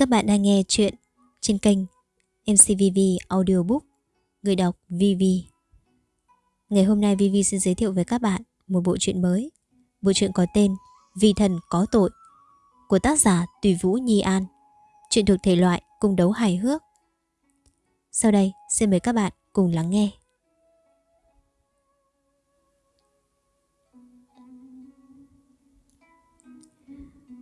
Các bạn đang nghe chuyện trên kênh MCVV Audiobook, Người đọc VV Ngày hôm nay VV xin giới thiệu với các bạn một bộ truyện mới. Bộ truyện có tên "Vì thần có tội của tác giả Tùy Vũ Nhi An. Chuyện thuộc thể loại cung đấu hài hước. Sau đây, xin mời các bạn cùng lắng nghe.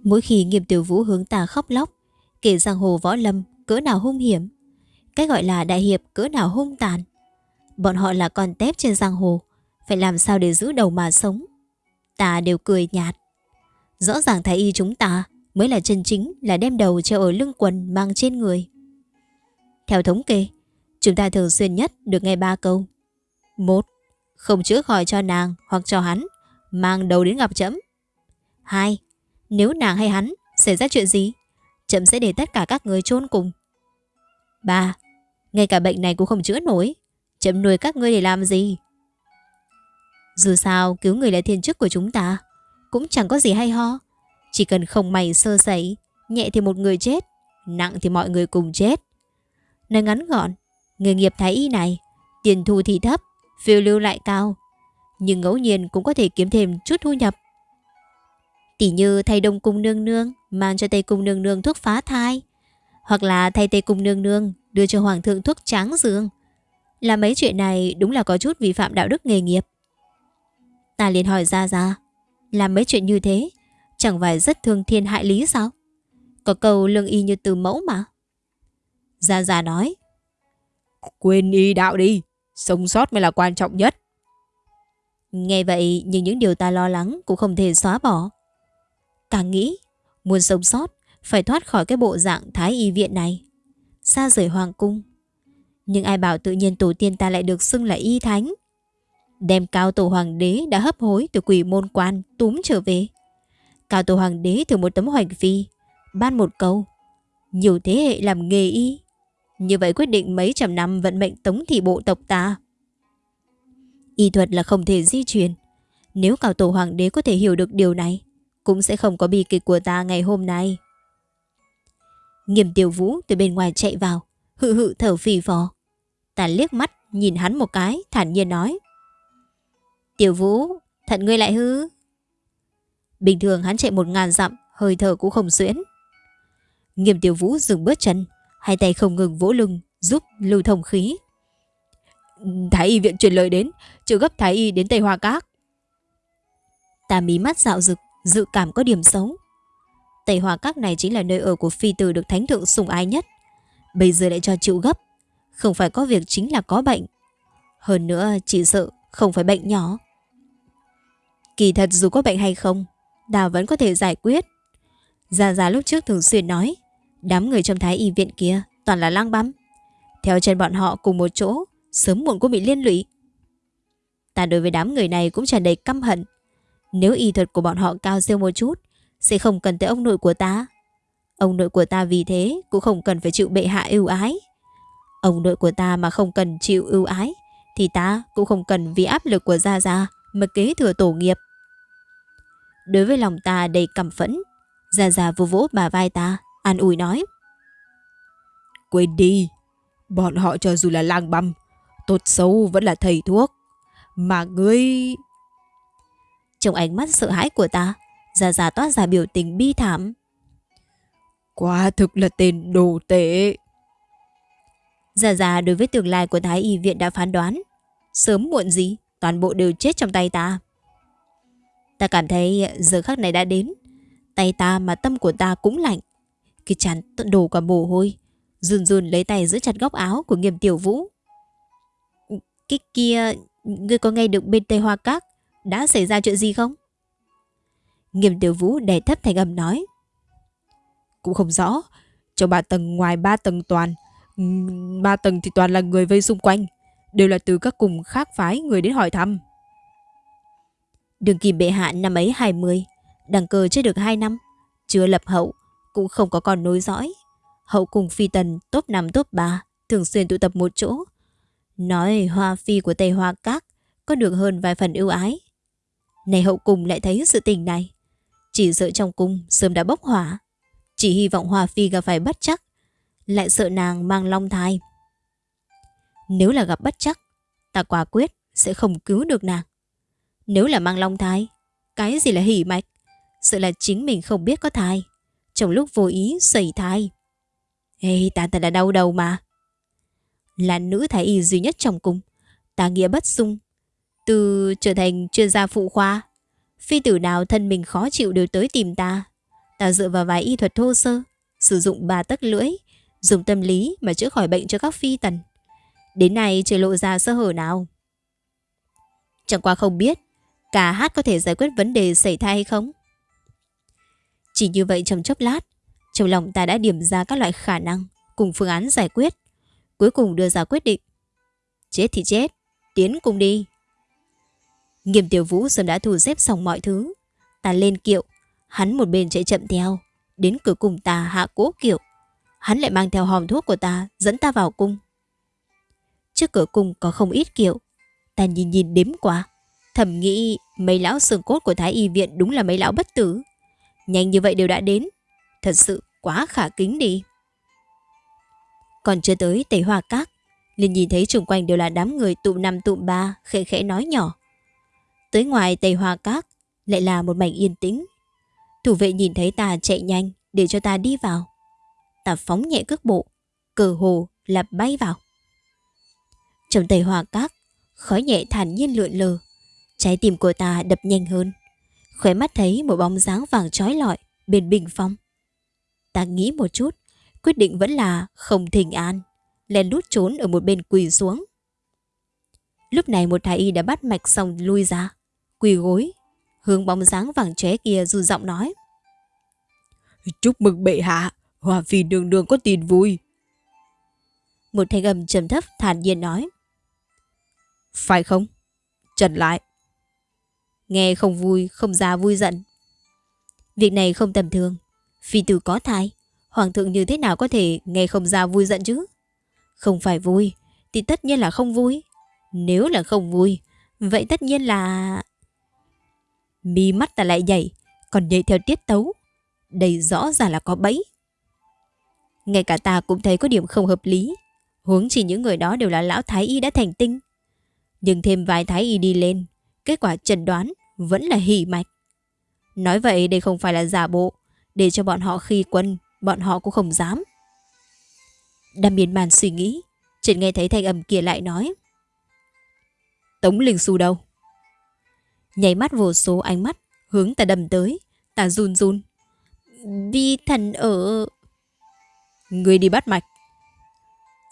Mỗi khi nghiêm tiểu vũ hướng tà khóc lóc Kể giang hồ võ lâm cỡ nào hung hiểm. Cái gọi là đại hiệp cỡ nào hung tàn. Bọn họ là con tép trên giang hồ, Phải làm sao để giữ đầu mà sống? Ta đều cười nhạt. Rõ ràng thái y chúng ta Mới là chân chính là đem đầu treo ở lưng quần mang trên người. Theo thống kê, Chúng ta thường xuyên nhất được nghe ba câu. Một, Không chữa khỏi cho nàng hoặc cho hắn, Mang đầu đến gặp chấm hai, Nếu nàng hay hắn, xảy ra chuyện gì? Chậm sẽ để tất cả các người chôn cùng. Ba, Ngay cả bệnh này cũng không chữa nổi. Chậm nuôi các ngươi để làm gì? Dù sao, cứu người là thiên chức của chúng ta. Cũng chẳng có gì hay ho. Chỉ cần không mày sơ sẩy, Nhẹ thì một người chết, Nặng thì mọi người cùng chết. Nói ngắn gọn, Nghề nghiệp thái y này, Tiền thu thì thấp, Phiêu lưu lại cao. Nhưng ngẫu nhiên cũng có thể kiếm thêm chút thu nhập. Tỷ như thay đông cung nương nương Mang cho Tây cung nương nương thuốc phá thai. Hoặc là thay Tây cung nương nương Đưa cho hoàng thượng thuốc tráng dương. Là mấy chuyện này đúng là có chút vi phạm đạo đức nghề nghiệp. Ta liền hỏi ra ra Làm mấy chuyện như thế Chẳng phải rất thương thiên hại lý sao? Có câu lương y như từ mẫu mà. Gia Gia nói Quên y đạo đi Sống sót mới là quan trọng nhất. Nghe vậy nhưng những điều ta lo lắng Cũng không thể xóa bỏ. Càng nghĩ Muốn sống sót, Phải thoát khỏi cái bộ dạng thái y viện này. Xa rời hoàng cung. Nhưng ai bảo tự nhiên tổ tiên ta lại được xưng là y thánh? Đem cao tổ hoàng đế đã hấp hối Từ quỷ môn quan túm trở về. Cao tổ hoàng đế từ một tấm hoành phi, Ban một câu. Nhiều thế hệ làm nghề y. Như vậy quyết định mấy trăm năm vận mệnh tống thị bộ tộc ta. Y thuật là không thể di truyền. Nếu cao tổ hoàng đế có thể hiểu được điều này cũng sẽ không có bi kịch của ta ngày hôm nay. Nghiêm tiểu vũ từ bên ngoài chạy vào, hự hự thở phì phò. Ta liếc mắt, nhìn hắn một cái, thản nhiên nói. Tiểu vũ, thận ngươi lại hư. Bình thường hắn chạy một ngàn dặm, hơi thở cũng không xuyễn. Nghiêm tiểu vũ dừng bước chân, hai tay không ngừng vỗ lưng, giúp lưu thông khí. Thái y viện truyền lời đến, chưa gấp Thái y đến Tây Hoa Các. Ta mí mắt dạo rực, dự cảm có điểm xấu. Tây Hòa Các này chính là nơi ở của phi tử được thánh thượng sủng ái nhất. Bây giờ lại cho chịu gấp. Không phải có việc chính là có bệnh. Hơn nữa chỉ sợ không phải bệnh nhỏ. Kỳ thật dù có bệnh hay không, Đào vẫn có thể giải quyết. Gia Gia lúc trước thường xuyên nói, đám người trong thái y viện kia toàn là lang băm. Theo chân bọn họ cùng một chỗ, sớm muộn cũng bị liên lụy. Ta đối với đám người này cũng tràn đầy căm hận. Nếu y thuật của bọn họ cao siêu một chút, Sẽ không cần tới ông nội của ta. Ông nội của ta vì thế Cũng không cần phải chịu bệ hạ ưu ái. Ông nội của ta mà không cần chịu ưu ái, Thì ta cũng không cần vì áp lực của Gia Gia Mà kế thừa tổ nghiệp. Đối với lòng ta đầy cảm phẫn, Gia Gia vô vỗ bà vai ta, An ủi nói. Quên đi, Bọn họ cho dù là lang băm, Tốt xấu vẫn là thầy thuốc. Mà ngươi trong ánh mắt sợ hãi của ta Già già toát ra biểu tình bi thảm. Quả thực là tên đồ tệ Già già đối với tương lai của Thái Y viện đã phán đoán. Sớm muộn gì Toàn bộ đều chết trong tay ta. Ta cảm thấy giờ khắc này đã đến. Tay ta mà tâm của ta cũng lạnh. Cái chán đổ cả mồ hôi. Run run lấy tay giữ chặt góc áo của nghiêm tiểu vũ. Cái kia Ngươi có nghe được bên Tây Hoa Các đã xảy ra chuyện gì không? Nghiêm tiểu vũ đè thấp thành âm nói. Cũng không rõ. Trong ba tầng ngoài ba tầng toàn. Ba tầng thì toàn là người vây xung quanh. Đều là từ các cùng khác phái người đến hỏi thăm. Đường kim bệ hạ năm ấy 20. Đăng cơ chưa được 2 năm. Chưa lập hậu. Cũng không có con nối dõi. Hậu cùng phi tần top 5 top 3. Thường xuyên tụ tập một chỗ. Nói hoa phi của Tây Hoa Các có được hơn vài phần ưu ái. Này hậu cùng lại thấy sự tình này. Chỉ sợ trong cung sớm đã bốc hỏa. Chỉ hy vọng Hòa Phi gặp phải bất chắc, Lại sợ nàng mang long thai. Nếu là gặp bất chắc, Ta quả quyết sẽ không cứu được nàng. Nếu là mang long thai, Cái gì là hỉ mạch? Sợ là chính mình không biết có thai, Trong lúc vô ý xảy thai. Ê, ta thật là đau đầu mà. Là nữ thái y duy nhất trong cung, Ta nghĩa bất dung từ trở thành chuyên gia phụ khoa, Phi tử nào thân mình khó chịu đều tới tìm ta. Ta dựa vào vài y thuật thô sơ, Sử dụng ba tấc lưỡi, Dùng tâm lý mà chữa khỏi bệnh cho các phi tần. Đến nay chưa lộ ra sơ hở nào. Chẳng qua không biết, Cả hát có thể giải quyết vấn đề xảy thai hay không? Chỉ như vậy trong chốc lát, Trong lòng ta đã điểm ra các loại khả năng Cùng phương án giải quyết, Cuối cùng đưa ra quyết định. Chết thì chết, Tiến cùng đi. Nghiêm tiểu vũ sớm đã thu xếp xong mọi thứ. Ta lên kiệu, Hắn một bên chạy chậm theo, Đến cửa cùng ta hạ cố kiệu. Hắn lại mang theo hòm thuốc của ta, Dẫn ta vào cung. Trước cửa cung có không ít kiệu. Ta nhìn nhìn đếm qua, Thầm nghĩ mấy lão xương cốt của Thái Y Viện Đúng là mấy lão bất tử. Nhanh như vậy đều đã đến, Thật sự quá khả kính đi. Còn chưa tới Tây Hoa Các, liền nhìn thấy xung quanh đều là đám người tụ năm tụ ba, khẽ khẽ nói nhỏ. Tới ngoài Tây Hoa Các lại là một mảnh yên tĩnh. Thủ vệ nhìn thấy ta chạy nhanh để cho ta đi vào. Ta phóng nhẹ cước bộ, Cờ hồ là bay vào. Trong Tây Hoa Các Khói nhẹ thản nhiên lượn lờ. Trái tim của ta đập nhanh hơn. Khóe mắt thấy một bóng dáng vàng trói lọi Bên bình phong. Ta nghĩ một chút, Quyết định vẫn là không thình an Lên lút trốn ở một bên quỳ xuống. Lúc này một thái y đã bắt mạch xong lui ra. Quỳ gối. Hướng bóng dáng vàng chóe kia dù giọng nói. Chúc mừng bệ hạ Hòa phi đường đường có tin vui. Một thanh âm trầm thấp thản nhiên nói. Phải không? Trần lại. Nghe không vui, không ra vui giận. Việc này không tầm thường. Phi tử có thai Hoàng thượng như thế nào có thể nghe không ra vui giận chứ? Không phải vui Thì tất nhiên là không vui. Nếu là không vui Vậy tất nhiên là Mi mắt ta lại nhảy, Còn nhảy theo tiết tấu. Đây rõ ràng là có bẫy. Ngay cả ta cũng thấy có điểm không hợp lý. Huống chỉ những người đó đều là lão thái y đã thành tinh. Nhưng thêm vài thái y đi lên, Kết quả chẩn đoán Vẫn là hỉ mạch. Nói vậy đây không phải là giả bộ, Để cho bọn họ khi quân, Bọn họ cũng không dám. Đâm miên màn suy nghĩ, Chợt nghe thấy thanh âm kia lại nói. Tống Linh Xu đâu? Nhảy mắt vô số ánh mắt, Hướng ta đầm tới. Ta run run. Vi thần ở. Người đi bắt mạch.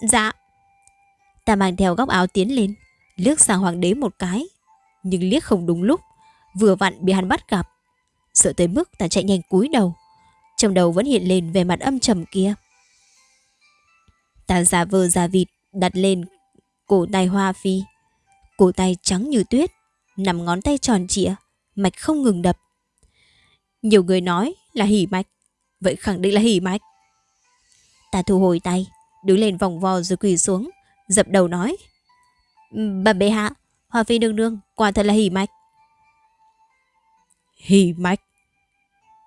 Dạ. Ta mang theo góc áo tiến lên, Liếc sang hoàng đế một cái. Nhưng liếc không đúng lúc, Vừa vặn bị hắn bắt gặp. Sợ tới mức ta chạy nhanh cúi đầu. Trong đầu vẫn hiện lên về mặt âm trầm kia. Ta giả vờ giả vịt Đặt lên cổ tay hoa phi. Cổ tay trắng như tuyết nằm ngón tay tròn trịa, mạch không ngừng đập. Nhiều người nói là hỉ mạch, vậy khẳng định là hỉ mạch. Ta thu hồi tay, đứng lên vòng vo rồi quỳ xuống, dập đầu nói. Bà bệ hạ, Hoa Phi đương đương, quả thật là hỉ mạch. Hỉ mạch?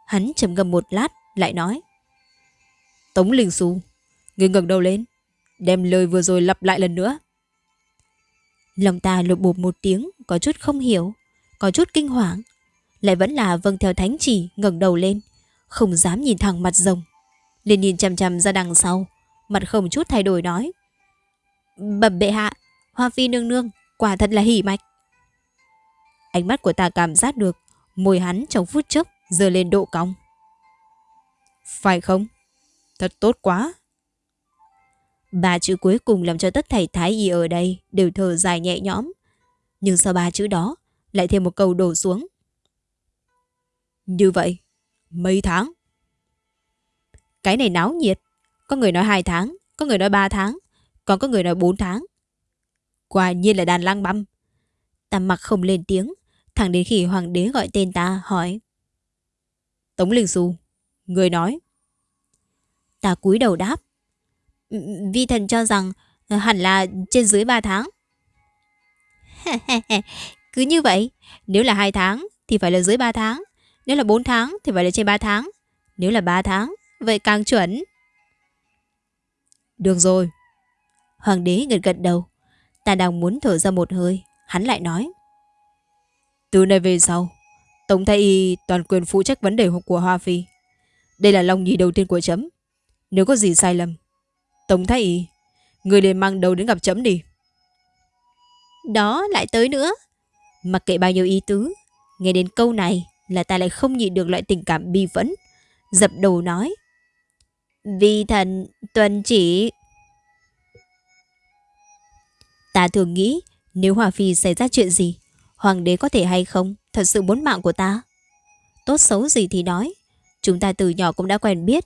Hắn trầm ngâm một lát, lại nói. Tống Linh Xu, người ngẩng đầu lên, đem lời vừa rồi lặp lại lần nữa. Lòng ta lục bụp một tiếng có chút không hiểu, Có chút kinh hoàng. Lại vẫn là vâng theo thánh chỉ, ngẩng đầu lên, Không dám nhìn thẳng mặt rồng. Liền nhìn chằm chằm ra đằng sau, Mặt không chút thay đổi nói, Bẩm bệ hạ, Hoa phi nương nương, Quả thật là hỉ mạch. Ánh mắt của ta cảm giác được Môi hắn trong phút chốc Giờ lên độ cong. Phải không? Thật tốt quá. Ba chữ cuối cùng làm cho tất thảy thái y ở đây đều thở dài nhẹ nhõm. Nhưng sau ba chữ đó, lại thêm một câu đổ xuống. Như vậy, mấy tháng? Cái này náo nhiệt. Có người nói hai tháng, có người nói ba tháng, còn có người nói bốn tháng. Quả nhiên là đàn lang băm. Ta mặc không lên tiếng, thẳng đến khi hoàng đế gọi tên ta hỏi. Tống Linh Xu, người nói. Ta cúi đầu đáp. Vi thần cho rằng ờ, hẳn là trên dưới 3 tháng. Cứ như vậy, nếu là 2 tháng thì phải là dưới 3 tháng, nếu là 4 tháng thì phải là trên 3 tháng, nếu là 3 tháng vậy càng chuẩn. Được rồi. Hoàng đế gật gật đầu. Ta đang muốn thở ra một hơi. Hắn lại nói. Từ nay về sau, Tổng Thái Y toàn quyền phụ trách vấn đề của Hoa Phi. Đây là lòng nhì đầu tiên của chấm. Nếu có gì sai lầm, Tổng Thái Y, người liền mang đầu đến gặp chấm đi. Đó lại tới nữa. Mặc kệ bao nhiêu ý tứ, nghe đến câu này là ta lại không nhịn được loại tình cảm bi phẫn. Dập đầu nói. Vì thần tuần chỉ. Ta thường nghĩ nếu Hòa Phi xảy ra chuyện gì, Hoàng đế có thể hay không thật sự muốn mạng của ta. Tốt xấu gì thì nói, chúng ta từ nhỏ cũng đã quen biết,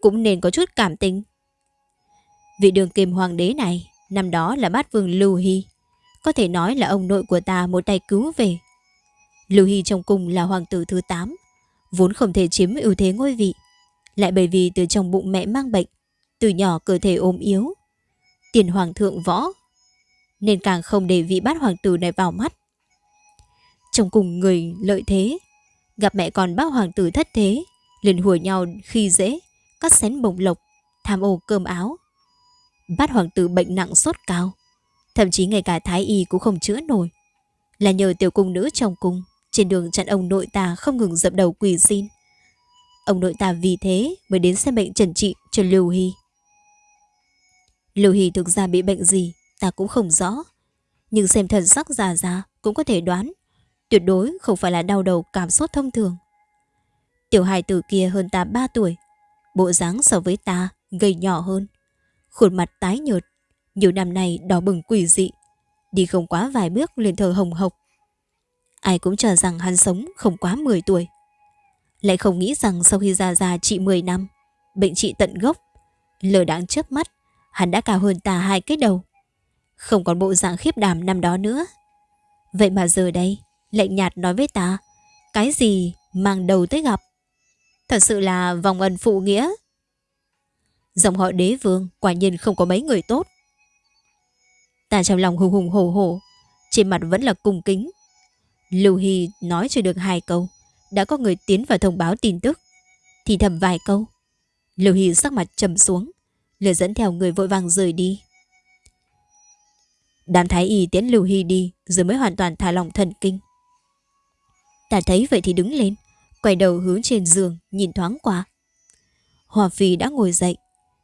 cũng nên có chút cảm tình. Vị đường kiềm hoàng đế này, năm đó là bát vương Lưu Hy. Có thể nói là ông nội của ta một tay cứu về. Lưu Hy trong cung là hoàng tử thứ 8, vốn không thể chiếm ưu thế ngôi vị. Lại bởi vì từ trong bụng mẹ mang bệnh, từ nhỏ cơ thể ốm yếu. Tiền hoàng thượng võ, nên càng không để vị bát hoàng tử này vào mắt. Trong cùng người lợi thế, gặp mẹ còn bác hoàng tử thất thế, liền hùa nhau khi dễ, cắt xén bồng lộc, tham ô cơm áo. Bát hoàng tử bệnh nặng sốt cao, thậm chí ngay cả thái y cũng không chữa nổi. Là nhờ tiểu cung nữ trong cung, trên đường chặn ông nội ta không ngừng dập đầu quỳ xin. Ông nội ta vì thế mới đến xem bệnh trần trị cho Lưu Hy. Lưu Hy thực ra bị bệnh gì ta cũng không rõ. Nhưng xem thần sắc già già cũng có thể đoán. Tuyệt đối không phải là đau đầu cảm xúc thông thường. Tiểu hài tử kia hơn ta 3 tuổi. Bộ dáng so với ta gầy nhỏ hơn. Khuôn mặt tái nhợt. Nhiều năm nay đỏ bừng quỷ dị. Đi không quá vài bước liền thở hồng hộc. Ai cũng cho rằng hắn sống không quá 10 tuổi. Lại không nghĩ rằng sau khi già già trị 10 năm, bệnh trị tận gốc, lờ đáng chớp mắt, hắn đã cao hơn ta hai cái đầu. Không còn bộ dạng khiếp đảm năm đó nữa. Vậy mà giờ đây, lệnh nhạt nói với ta, cái gì mang đầu tới gặp. Thật sự là vòng ân phụ nghĩa. Dòng họ đế vương quả nhiên không có mấy người tốt. Ta trong lòng hùng hùng hổ hổ, trên mặt vẫn là cung kính. Lưu Hy nói chưa được hai câu, đã có người tiến vào thông báo tin tức. Thì thầm vài câu. Lưu Hy sắc mặt trầm xuống, lừa dẫn theo người vội vàng rời đi. Đám thái y tiến Lưu Hy đi rồi mới hoàn toàn thả lòng thần kinh. Ta thấy vậy thì đứng lên, quay đầu hướng trên giường nhìn thoáng qua. Hòa Phi đã ngồi dậy,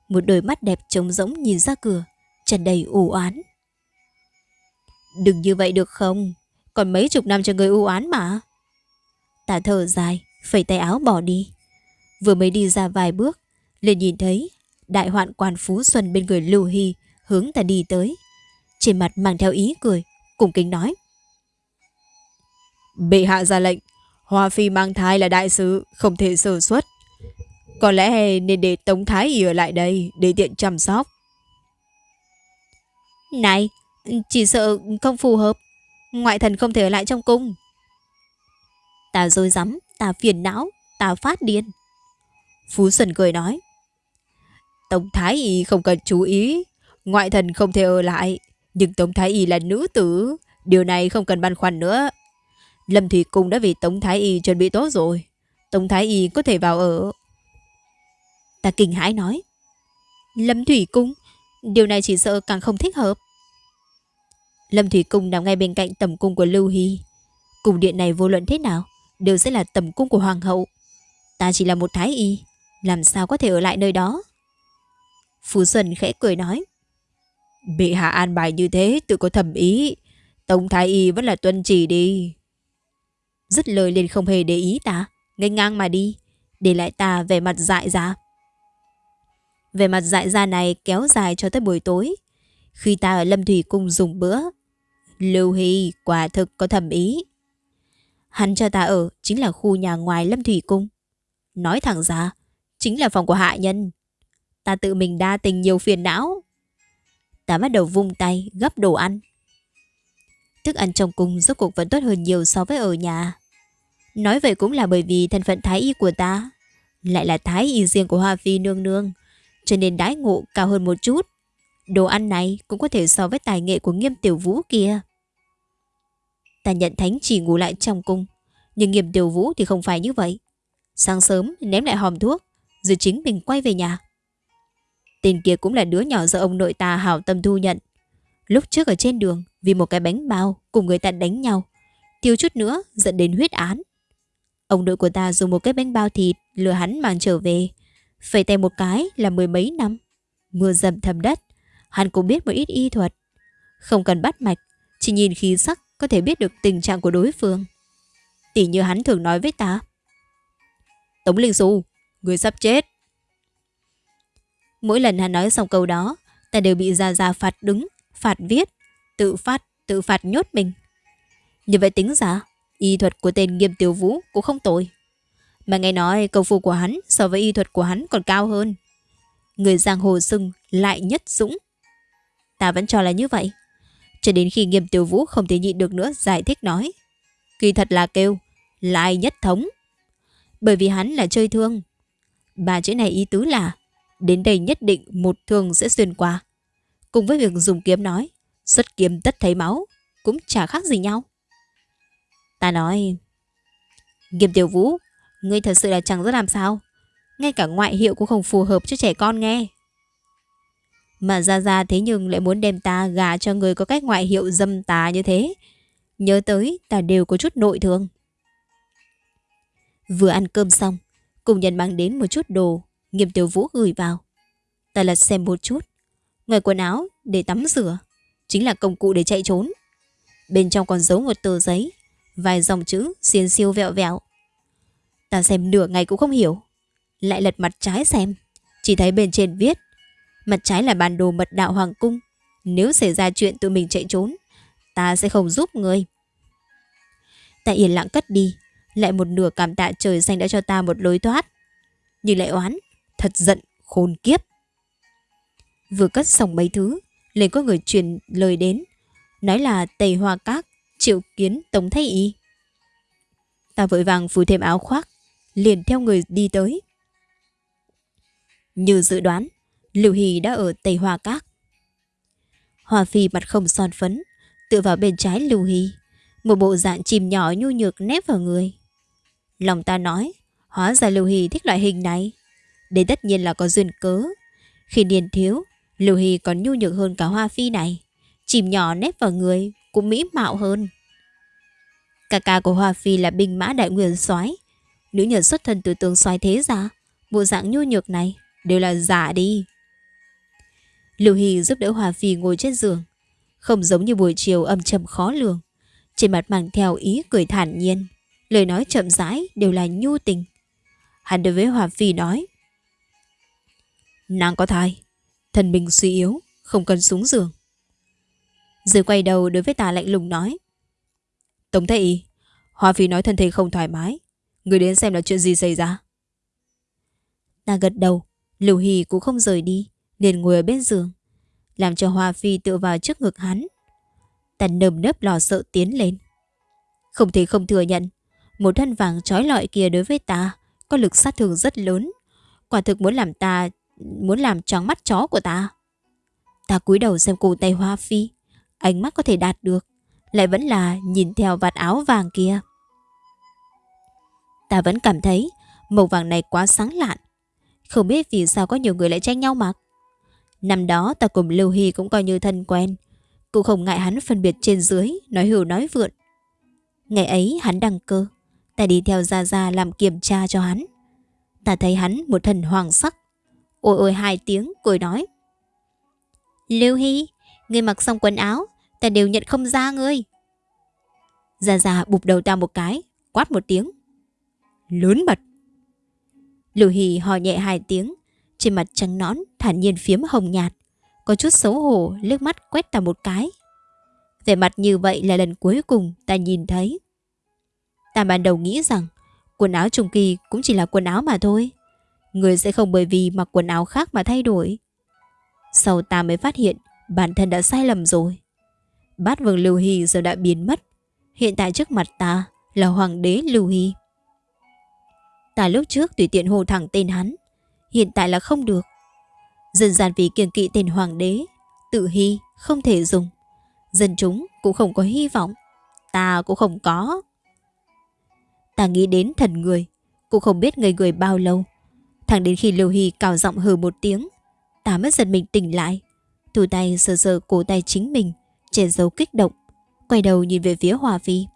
một đôi mắt đẹp trống rỗng nhìn ra cửa, tràn đầy u oán. Đừng như vậy được không? Còn mấy chục năm cho người u oán mà. Ta thở dài, phẩy tay áo bỏ đi. Vừa mới đi ra vài bước, liền nhìn thấy đại hoạn quan Phú Xuân bên người Lưu Hy hướng ta đi tới. Trên mặt mang theo ý cười, cùng kính nói. Bệ hạ ra lệnh, Hoa Phi mang thai là đại sứ, không thể sơ suất. Có lẽ nên để Tống Thái Y ở lại đây để tiện chăm sóc. Này, chỉ sợ không phù hợp. Ngoại thần không thể ở lại trong cung. Ta dối rắm, ta phiền não, ta phát điên. Phú Xuân cười nói. Tống Thái Y không cần chú ý, ngoại thần không thể ở lại. Nhưng Tống Thái Y là nữ tử, điều này không cần băn khoăn nữa. Lâm Thủy Cung đã vì Tống Thái Y chuẩn bị tốt rồi. Tống Thái Y có thể vào ở. Ta kinh hãi nói. Lâm Thủy Cung, điều này chỉ sợ càng không thích hợp. Lâm Thủy Cung nằm ngay bên cạnh tầm cung của Lưu Hy. Cung điện này vô luận thế nào, đều sẽ là tầm cung của Hoàng hậu. Ta chỉ là một Thái Y, làm sao có thể ở lại nơi đó? Phú Xuân khẽ cười nói. Bị hạ an bài như thế tự có thẩm ý. Tống Thái Y vẫn là tuân chỉ đi. Dứt lời liền không hề để ý ta. Ngay ngang mà đi. Để lại ta về mặt dại ra. Về mặt dại ra này kéo dài cho tới buổi tối. Khi ta ở Lâm Thủy Cung dùng bữa. Lưu Hy quả thực có thẩm ý. Hắn cho ta ở chính là khu nhà ngoài Lâm Thủy Cung. Nói thẳng ra, chính là phòng của hạ nhân. Ta tự mình đa tình nhiều phiền não. Ta bắt đầu vung tay gấp đồ ăn. Thức ăn trong cung rốt cuộc vẫn tốt hơn nhiều so với ở nhà. Nói vậy cũng là bởi vì thân phận thái y của ta lại là thái y riêng của Hoa Phi nương nương, cho nên đãi ngộ cao hơn một chút. Đồ ăn này cũng có thể so với tài nghệ của nghiêm tiểu vũ kia. Ta nhận thánh chỉ ngủ lại trong cung, nhưng nghiêm tiểu vũ thì không phải như vậy. Sáng sớm ném lại hòm thuốc, Rồi chính mình quay về nhà. Tên kia cũng là đứa nhỏ do ông nội ta hảo tâm thu nhận. Lúc trước ở trên đường Vì một cái bánh bao cùng người ta đánh nhau Thiếu chút nữa dẫn đến huyết án. Ông nội của ta dùng một cái bánh bao thịt Lừa hắn mang trở về Phải tay một cái là mười mấy năm. Mưa dầm thầm đất. Hắn cũng biết một ít y thuật. Không cần bắt mạch Chỉ nhìn khí sắc có thể biết được tình trạng của đối phương. Tỷ như hắn thường nói với ta. Tống Linh Du Người sắp chết. Mỗi lần hắn nói xong câu đó Ta đều bị già già phạt đứng Phạt viết Tự phạt, Tự phạt nhốt mình. Như vậy tính ra Y thuật của tên nghiêm tiểu vũ cũng không tồi. Mà nghe nói câu phu của hắn So với y thuật của hắn còn cao hơn. Người giang hồ sưng lại nhất dũng. Ta vẫn cho là như vậy. Cho đến khi nghiêm tiểu vũ không thể nhịn được nữa, Giải thích nói, Kỳ thật là kêu Lại nhất thống. Bởi vì hắn là chơi thương. Ba chữ này ý tứ là, Đến đây nhất định một thương sẽ xuyên qua. Cùng với việc dùng kiếm nói, Xuất kiếm tất thấy máu, Cũng chả khác gì nhau. Ta nói, Nghiêm tiểu vũ, Ngươi thật sự là chẳng rất làm sao. Ngay cả ngoại hiệu cũng không phù hợp cho trẻ con nghe. Mà ra ra thế nhưng lại muốn đem ta gà cho người có cách ngoại hiệu dâm tà như thế. Nhớ tới, ta đều có chút nội thương. Vừa ăn cơm xong, Cùng nhận mang đến một chút đồ, Nghiêm tiểu vũ gửi vào. Ta lật xem một chút, Ngoài quần áo để tắm rửa, Chính là công cụ để chạy trốn. Bên trong còn giấu một tờ giấy, Vài dòng chữ xiên siêu vẹo vẹo. Ta xem nửa ngày cũng không hiểu, Lại lật mặt trái xem, Chỉ thấy bên trên viết Mặt trái là bản đồ mật đạo hoàng cung. Nếu xảy ra chuyện tụi mình chạy trốn, Ta sẽ không giúp người Ta yên lặng cất đi, Lại một nửa cảm tạ trời xanh đã cho ta một lối thoát. Nhưng lại oán, Thật giận, khôn kiếp. Vừa cất xong mấy thứ, liền có người truyền lời đến, Nói là Tây Hoa Các, Triệu kiến, Tống Thái Y. Ta vội vàng phủ thêm áo khoác, Liền theo người đi tới. Như dự đoán Lưu Hy đã ở Tây Hoa Các. Hoa Phi mặt không son phấn Tựa vào bên trái Lưu Hy, Một bộ dạng chìm nhỏ nhu nhược nép vào người. Lòng ta nói Hóa ra Lưu Hy thích loại hình này. Đấy tất nhiên là có duyên cớ. Khi niên thiếu Lưu Hy còn nhu nhược hơn cả Hoa Phi này. Chìm nhỏ nếp vào người Cũng mỹ mạo hơn. Cà ca của Hoa Phi là binh mã đại nguyên soái. Nữ nhân xuất thân từ tường soái thế ra Bộ dạng nhu nhược này Đều là giả đi. Lưu Hy giúp đỡ Hòa Phi ngồi trên giường. Không giống như buổi chiều âm trầm khó lường. Trên mặt mang theo ý cười thản nhiên. Lời nói chậm rãi đều là nhu tình. Hắn đối với Hòa Phi nói, Nàng có thai, Thần mình suy yếu, Không cần xuống giường. Rồi quay đầu đối với ta lạnh lùng nói, Tống Thái Y Phi nói thân thể không thoải mái, Người đến xem là chuyện gì xảy ra? Ta gật đầu, Lưu Hì cũng không rời đi liền ngồi ở bên giường Làm cho Hoa Phi tựa vào trước ngực hắn Ta nơm nớp lo sợ tiến lên Không thể không thừa nhận Một thân vàng trói lọi kia đối với ta Có lực sát thương rất lớn Quả thực muốn làm ta muốn làm tròn mắt chó của ta. Ta cúi đầu xem cổ tay Hoa Phi, ánh mắt có thể đạt được, lại vẫn là nhìn theo vạt áo vàng kia. Ta vẫn cảm thấy màu vàng này quá sáng lạn, không biết vì sao có nhiều người lại tranh nhau mặc. Năm đó ta cùng Lưu Hy cũng coi như thân quen, cũng không ngại hắn phân biệt trên dưới, nói hưu nói vượn. Ngày ấy hắn đăng cơ, ta đi theo Gia Gia làm kiểm tra cho hắn. Ta thấy hắn một thần hoàng sắc, Ôi ôi hai tiếng cười nói. Lưu Hy Ngươi mặc xong quần áo Ta đều nhận không ra ngươi. Gia Gia bụp đầu ta một cái Quát một tiếng. Lớn mật Lưu Hy hò nhẹ hai tiếng trên mặt trắng nõn, thản nhiên phiếm hồng nhạt. Có chút xấu hổ, liếc mắt quét ta một cái. Vẻ mặt như vậy là lần cuối cùng ta nhìn thấy. Ta ban đầu nghĩ rằng, Quần áo trùng kỳ cũng chỉ là quần áo mà thôi. Người sẽ không bởi vì mặc quần áo khác mà thay đổi. Sau ta mới phát hiện, Bản thân đã sai lầm rồi. Bát vương Lưu Hy giờ đã biến mất. Hiện tại trước mặt ta Là hoàng đế Lưu Hy. Ta lúc trước tùy tiện hồ thẳng tên hắn. Hiện tại là không được Dần gian vì kiêng kỵ tên hoàng đế Tự hy không thể dùng Dân chúng cũng không có hy vọng Ta cũng không có Ta nghĩ đến thần người Cũng không biết ngây người bao lâu Thẳng đến khi Lưu Hy cào giọng hừ một tiếng, ta mới giật mình tỉnh lại. Thủ tay sờ sờ cổ tay chính mình, che giấu kích động, quay đầu nhìn về phía Hòa Phi.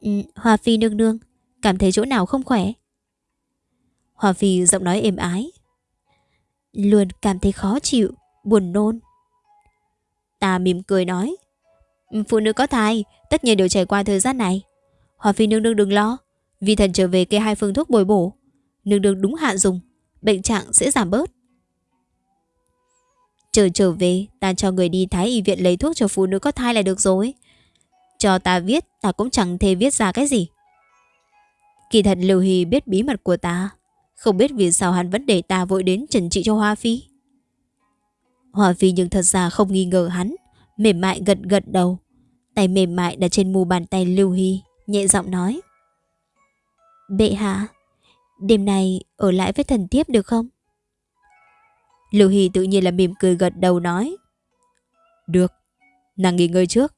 Ừ, Hòa Phi nương nương, cảm thấy chỗ nào không khỏe? Hòa Phi giọng nói êm ái. Luôn cảm thấy khó chịu, buồn nôn. Ta mỉm cười nói. Phụ nữ có thai, tất nhiên đều trải qua thời gian này. Hòa Phi nương nương đừng lo, vì thần trở về kê hai phương thuốc bồi bổ. Nương nương đúng hạn dùng, bệnh trạng sẽ giảm bớt. Chờ trở về, ta cho người đi thái y viện lấy thuốc cho phụ nữ có thai là được rồi. Cho ta viết, ta cũng chẳng thể viết ra cái gì. Kỳ thật Lưu Hy biết bí mật của ta, không biết vì sao hắn vẫn để ta vội đến trần trị cho Hoa Phi. Hoa Phi nhưng thật ra không nghi ngờ hắn, mềm mại gật gật đầu. Tay mềm mại đặt trên mu bàn tay Lưu Hy, nhẹ giọng nói. Bệ hạ, đêm nay ở lại với thần tiếp được không? Lưu Hy tự nhiên là mỉm cười gật đầu nói. Được, nàng nghỉ ngơi trước.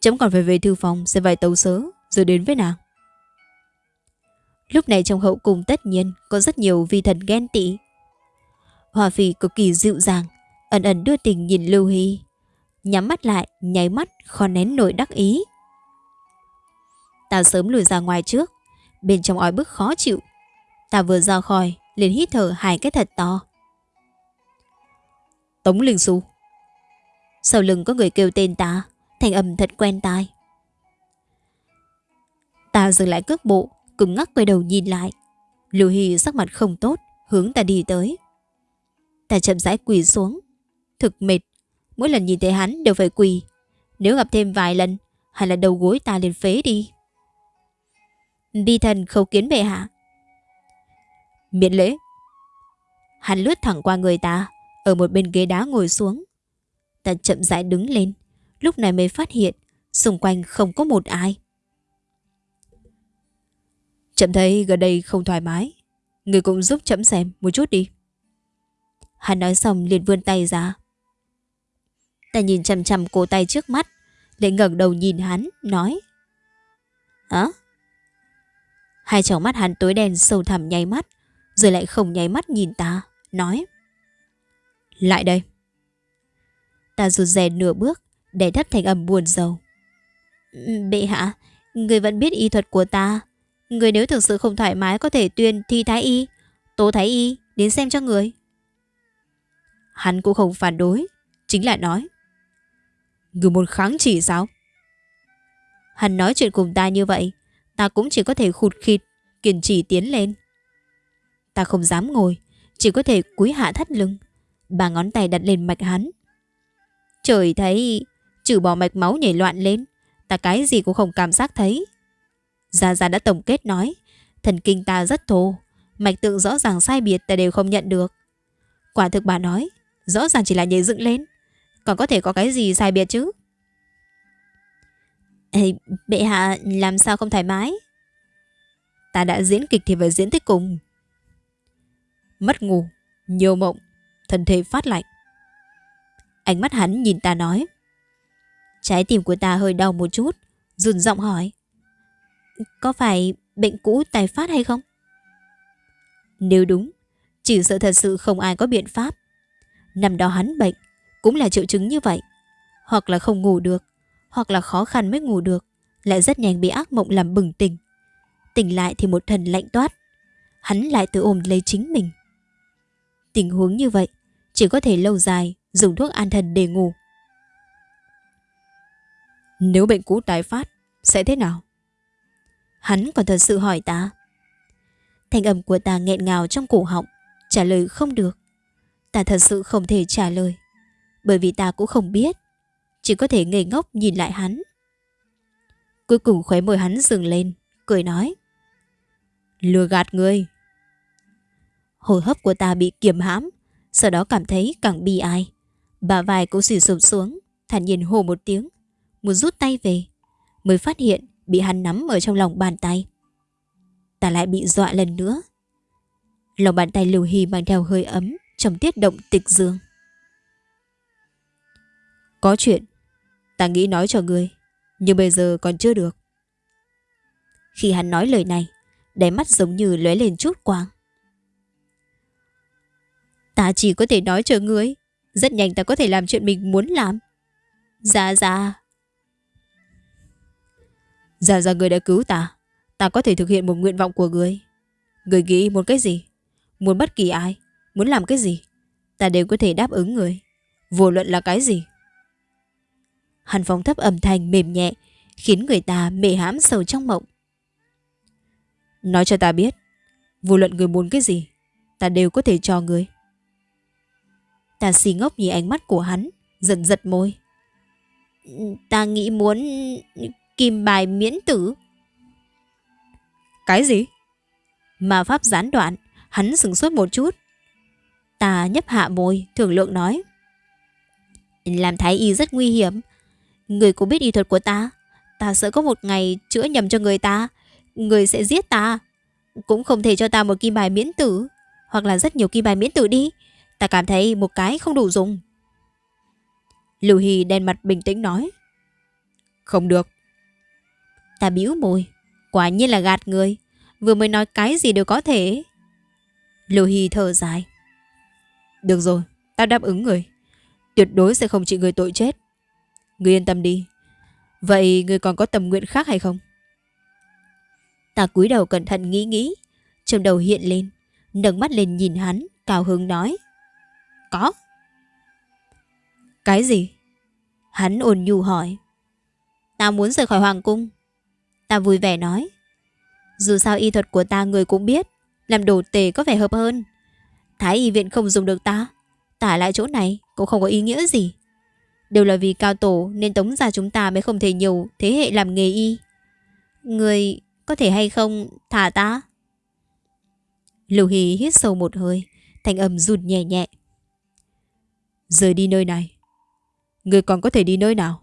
Chấm còn phải về thư phòng sẽ vài tấu sớ rồi đến với nàng. Lúc này trong hậu cung tất nhiên có rất nhiều vi thần ghen tị. Hòa Phi cực kỳ dịu dàng, ẩn ẩn đưa tình nhìn Lưu Hy. Nhắm mắt lại, nháy mắt, khó nén nổi đắc ý. Ta sớm lùi ra ngoài trước, bên trong ói bức khó chịu. Ta vừa ra khỏi, liền hít thở hai cái thật to. Tống Linh Xu. Sau lưng có người kêu tên ta, thành âm thật quen tai. Ta dừng lại cước bộ, cùng ngắc quay đầu nhìn lại. Lưu Hy sắc mặt không tốt, hướng ta đi tới. Ta chậm rãi quỳ xuống. Thực mệt, mỗi lần nhìn thấy hắn đều phải quỳ. Nếu gặp thêm vài lần, hay là đầu gối ta liền phế đi. Bi thần khâu kiến bệ hạ. Miễn lễ. Hắn lướt thẳng qua người ta, ở một bên ghế đá ngồi xuống. Ta chậm rãi đứng lên, lúc này mới phát hiện xung quanh không có một ai. Chậm thấy gần đây không thoải mái, người cũng giúp chậm xem một chút đi. Hắn nói xong liền vươn tay ra. Ta nhìn chằm chằm cổ tay trước mắt, để ngẩng đầu nhìn hắn, nói. Hả? Hai tròng mắt hắn tối đen sâu thẳm nháy mắt, rồi lại không nháy mắt nhìn ta, nói. Lại đây. Ta rụt rè nửa bước để thấp thành âm buồn rầu. Ừ, bệ hạ, người vẫn biết y thuật của ta. Người nếu thực sự không thoải mái có thể tuyên thi thái y, tố thái y đến xem cho người. Hắn cũng không phản đối, chính là nói. Người muốn kháng chỉ sao? Hắn nói chuyện cùng ta như vậy, ta cũng chỉ có thể khụt khịt, kiên trì tiến lên. Ta không dám ngồi, chỉ có thể cúi hạ thắt lưng, Ba ngón tay đặt lên mạch hắn. Trời thấy, trừ bỏ mạch máu nhảy loạn lên, ta cái gì cũng không cảm giác thấy. Gia Gia đã tổng kết nói, thần kinh ta rất thô, mạch tượng rõ ràng sai biệt ta đều không nhận được. Quả thực bà nói, rõ ràng chỉ là nhảy dựng lên, còn có thể có cái gì sai biệt chứ? Ê, bệ hạ làm sao không thoải mái? Ta đã diễn kịch thì phải diễn tới cùng. Mất ngủ, nhiều mộng, thân thể phát lạnh. Ánh mắt hắn nhìn ta nói. Trái tim của ta hơi đau một chút, run giọng hỏi. Có phải bệnh cũ tài phát hay không? Nếu đúng, chỉ sợ thật sự không ai có biện pháp. Năm đó hắn bệnh, cũng là triệu chứng như vậy. Hoặc là không ngủ được, hoặc là khó khăn mới ngủ được, lại rất nhanh bị ác mộng làm bừng tỉnh. Tỉnh lại thì một thần lạnh toát. Hắn lại tự ôm lấy chính mình. Tình huống như vậy, chỉ có thể lâu dài dùng thuốc an thần để ngủ. Nếu bệnh cũ tái phát, sẽ thế nào? Hắn còn thật sự hỏi ta. Thanh âm của ta nghẹn ngào trong cổ họng, trả lời không được. Ta thật sự không thể trả lời, bởi vì ta cũng không biết. Chỉ có thể ngây ngốc nhìn lại hắn. Cuối cùng khóe môi hắn dừng lên, cười nói. Lừa gạt ngươi. Hồi hấp của ta bị kiềm hãm, sau đó cảm thấy càng bi ai. Bà vai cũng xì sụp xuống, thản nhiên hồ một tiếng, muốn rút tay về, mới phát hiện bị hắn nắm ở trong lòng bàn tay. Ta lại bị dọa lần nữa. Lòng bàn tay Lưu Hy mang theo hơi ấm trong tiết động tịch dương. Có chuyện, ta nghĩ nói cho ngươi, nhưng bây giờ còn chưa được. Khi hắn nói lời này, đáy mắt giống như lóe lên chút quang. Ta chỉ có thể nói cho ngươi. Rất nhanh ta có thể làm chuyện mình muốn làm. Dạ dạ. Giờ giờ người đã cứu ta. Ta có thể thực hiện một nguyện vọng của người. Người nghĩ muốn cái gì? Muốn bất kỳ ai? Muốn làm cái gì? Ta đều có thể đáp ứng người. Vô luận là cái gì? Hàn Phong thấp âm thanh mềm nhẹ, khiến người ta mê hãm sầu trong mộng. Nói cho ta biết, vô luận người muốn cái gì, ta đều có thể cho người. Ta xì ngốc nhìn ánh mắt của hắn, dần giật môi. Ta nghĩ muốn kim bài miễn tử. Cái gì? Mà pháp gián đoạn, hắn sừng sốt một chút. Ta nhấp hạ môi, thường lượng nói. Làm thái y rất nguy hiểm. Người cũng biết y thuật của ta. Ta sợ có một ngày chữa nhầm cho người ta. Người sẽ giết ta. Cũng không thể cho ta một kim bài miễn tử. Hoặc là rất nhiều kim bài miễn tử đi. Ta cảm thấy một cái không đủ dùng. Lưu Hy đen mặt bình tĩnh nói. Không được. Ta bĩu môi. Quả nhiên là gạt người. Vừa mới nói cái gì đều có thể. Lưu Hy thở dài. Được rồi, ta đáp ứng người. Tuyệt đối sẽ không trị người tội chết. Người yên tâm đi. Vậy người còn có tầm nguyện khác hay không? Ta cúi đầu cẩn thận nghĩ nghĩ. Trong đầu hiện lên. nâng mắt lên nhìn hắn. Cao hứng nói. Có. Cái gì? Hắn ồn nhu hỏi. Ta muốn rời khỏi hoàng cung. Ta vui vẻ nói. Dù sao y thuật của ta người cũng biết. Làm đồ tề có vẻ hợp hơn. Thái y viện không dùng được ta. Tả lại chỗ này cũng không có ý nghĩa gì. Đều là vì cao tổ nên tống gia chúng ta mới không thể nhiều thế hệ làm nghề y. Người có thể hay không thả ta? Lưu Hy hít sâu một hơi, thành âm rụt nhẹ nhẹ. Rời đi nơi này. Người còn có thể đi nơi nào?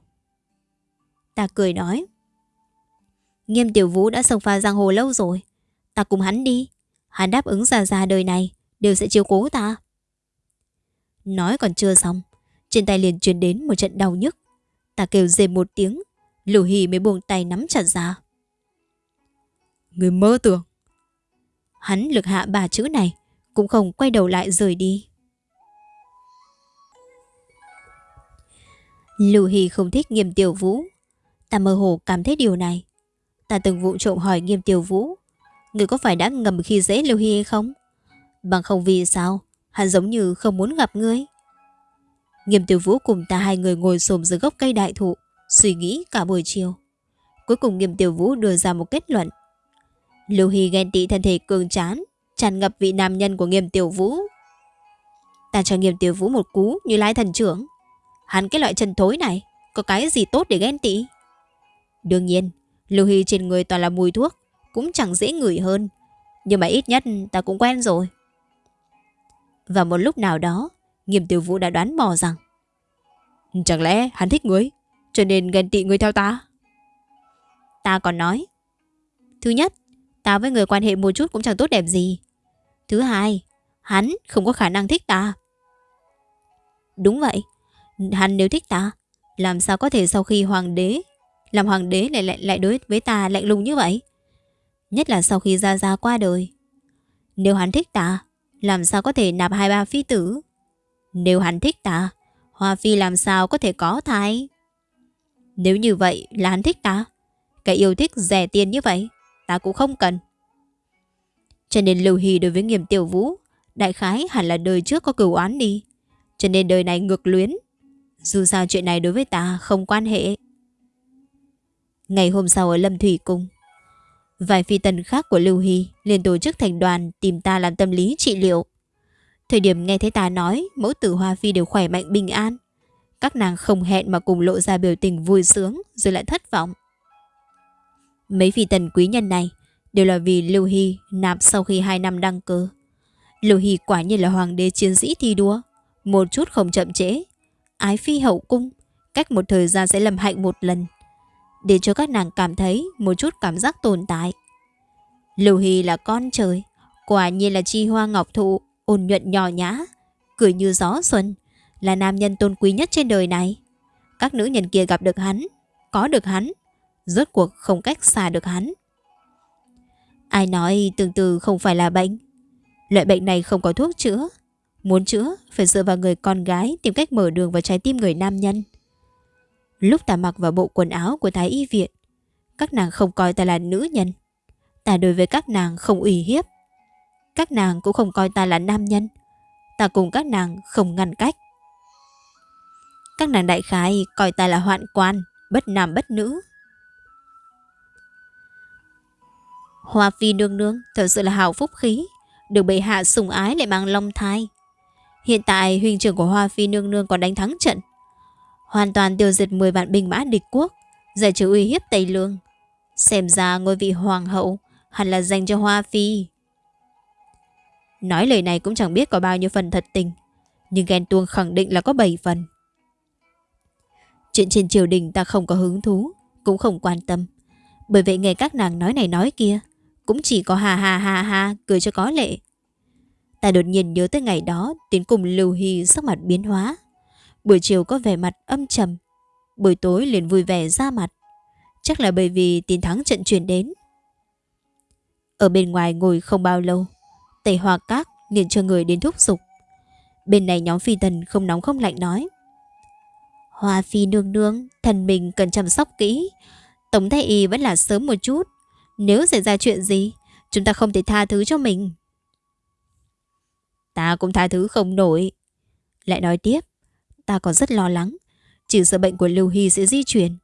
Ta cười nói. Nghiêm tiểu vũ đã sông pha giang hồ lâu rồi. Ta cùng hắn đi. Hắn đáp ứng ra ra đời này đều sẽ chiếu cố ta. Nói còn chưa xong, trên tay liền truyền đến một trận đau nhức. Ta kêu dề một tiếng, Lưu Hì mới buông tay nắm chặt ra. Người mơ tưởng. Hắn lực hạ bà chữ này, cũng không quay đầu lại rời đi. Lưu hì không thích nghiêm tiểu vũ. Ta mơ hồ cảm thấy điều này. Ta từng vụ trộm hỏi nghiêm tiểu vũ. Người có phải đã ngầm khi dễ Lưu Hy hay không? Bằng không vì sao? Hắn giống như không muốn gặp ngươi. Nghiêm tiểu vũ cùng ta hai người ngồi xồm dưới gốc cây đại thụ, Suy nghĩ cả buổi chiều. Cuối cùng nghiêm tiểu vũ đưa ra một kết luận. Lưu Hy ghen tị thân thể cường chán tràn ngập vị nam nhân của nghiêm tiểu vũ. Ta cho nghiêm tiểu vũ một cú như lái thần trưởng. Hắn cái loại chân thối này, Có cái gì tốt để ghen tị? Đương nhiên Lưu Hy trên người toàn là mùi thuốc Cũng chẳng dễ ngửi hơn Nhưng mà ít nhất ta cũng quen rồi và một lúc nào đó, nghiêm tiểu vũ đã đoán mò rằng Chẳng lẽ hắn thích ngươi, cho nên ghen tị ngươi theo ta? Ta còn nói Thứ nhất, ta với người quan hệ một chút cũng chẳng tốt đẹp gì. Thứ hai, hắn không có khả năng thích ta. Đúng vậy, hắn nếu thích ta, làm sao có thể sau khi hoàng đế, làm hoàng đế lại lại, lại đối với ta lạnh lùng như vậy? Nhất là sau khi Gia Gia qua đời. Nếu hắn thích ta, làm sao có thể nạp hai ba phi tử? Nếu hắn thích ta, Hoa Phi làm sao có thể có thai? Nếu như vậy là hắn thích ta, cái yêu thích rẻ tiền như vậy, ta cũng không cần. Cho nên Lưu Hy đối với nghiêm tiểu vũ, đại khái hẳn là đời trước có cửu oán đi. Cho nên đời này ngược luyến. Dù sao chuyện này đối với ta không quan hệ. Ngày hôm sau ở Lâm Thủy Cung, Vài phi tần khác của Lưu Hy liền tổ chức thành đoàn tìm ta làm tâm lý trị liệu. Thời điểm nghe thấy ta nói mẫu tử Hoa Phi đều khỏe mạnh bình an. Các nàng không hẹn mà cùng lộ ra biểu tình vui sướng rồi lại thất vọng. Mấy phi tần quý nhân này đều là vì Lưu Hy nạp sau khi 2 năm đăng cơ. Lưu Hy quả nhiên là hoàng đế chiến sĩ thi đua. Một chút không chậm trễ. Ái phi hậu cung. Cách một thời gian sẽ lầm hạnh một lần để cho các nàng cảm thấy một chút cảm giác tồn tại. Lưu Hy là con trời, quả nhiên là chi hoa ngọc thụ, ôn nhuận nhỏ nhã, cười như gió xuân, là nam nhân tôn quý nhất trên đời này. Các nữ nhân kia gặp được hắn, có được hắn, rốt cuộc không cách xa được hắn. Ai nói tương tư không phải là bệnh, loại bệnh này không có thuốc chữa, Muốn chữa phải dựa vào người con gái tìm cách mở đường vào trái tim người nam nhân. Lúc ta mặc vào bộ quần áo của Thái Y Viện, các nàng không coi ta là nữ nhân. Ta đối với các nàng không ủy hiếp. Các nàng cũng không coi ta là nam nhân. Ta cùng các nàng không ngăn cách. Các nàng đại khái coi ta là hoạn quan, bất nam bất nữ. Hoa phi nương nương thật sự là hào phúc khí, được bệ hạ sủng ái lại mang long thai. Hiện tại huynh trưởng của Hoa phi nương nương còn đánh thắng trận, hoàn toàn tiêu diệt 10 vạn binh mã địch quốc, giải trừ uy hiếp Tây Lương. Xem ra ngôi vị hoàng hậu hẳn là dành cho Hoa phi. Nói lời này cũng chẳng biết có bao nhiêu phần thật tình, nhưng ghen tuông khẳng định là có 7 phần. Chuyện trên triều đình ta không có hứng thú, cũng không quan tâm. Bởi vậy nghe các nàng nói này nói kia, cũng chỉ có hà hà hà hà cười cho có lệ. Ta đột nhiên nhớ tới ngày đó Tiến cùng Lưu Hy sắc mặt biến hóa Buổi chiều có vẻ mặt âm trầm. Buổi tối liền vui vẻ ra mặt. Chắc là bởi vì tin thắng trận chuyển đến. Ở bên ngoài ngồi không bao lâu Tây Hoa Các liền cho người đến thúc giục. Bên này nhóm phi tần không nóng không lạnh nói. Hoa phi nương nương Thần mình cần chăm sóc kỹ. Tổng thái y vẫn là sớm một chút. Nếu xảy ra chuyện gì Chúng ta không thể tha thứ cho mình. Ta cũng tha thứ không nổi. Lại nói tiếp, ta còn rất lo lắng. Chỉ sợ bệnh của Lưu Hy sẽ di chuyển.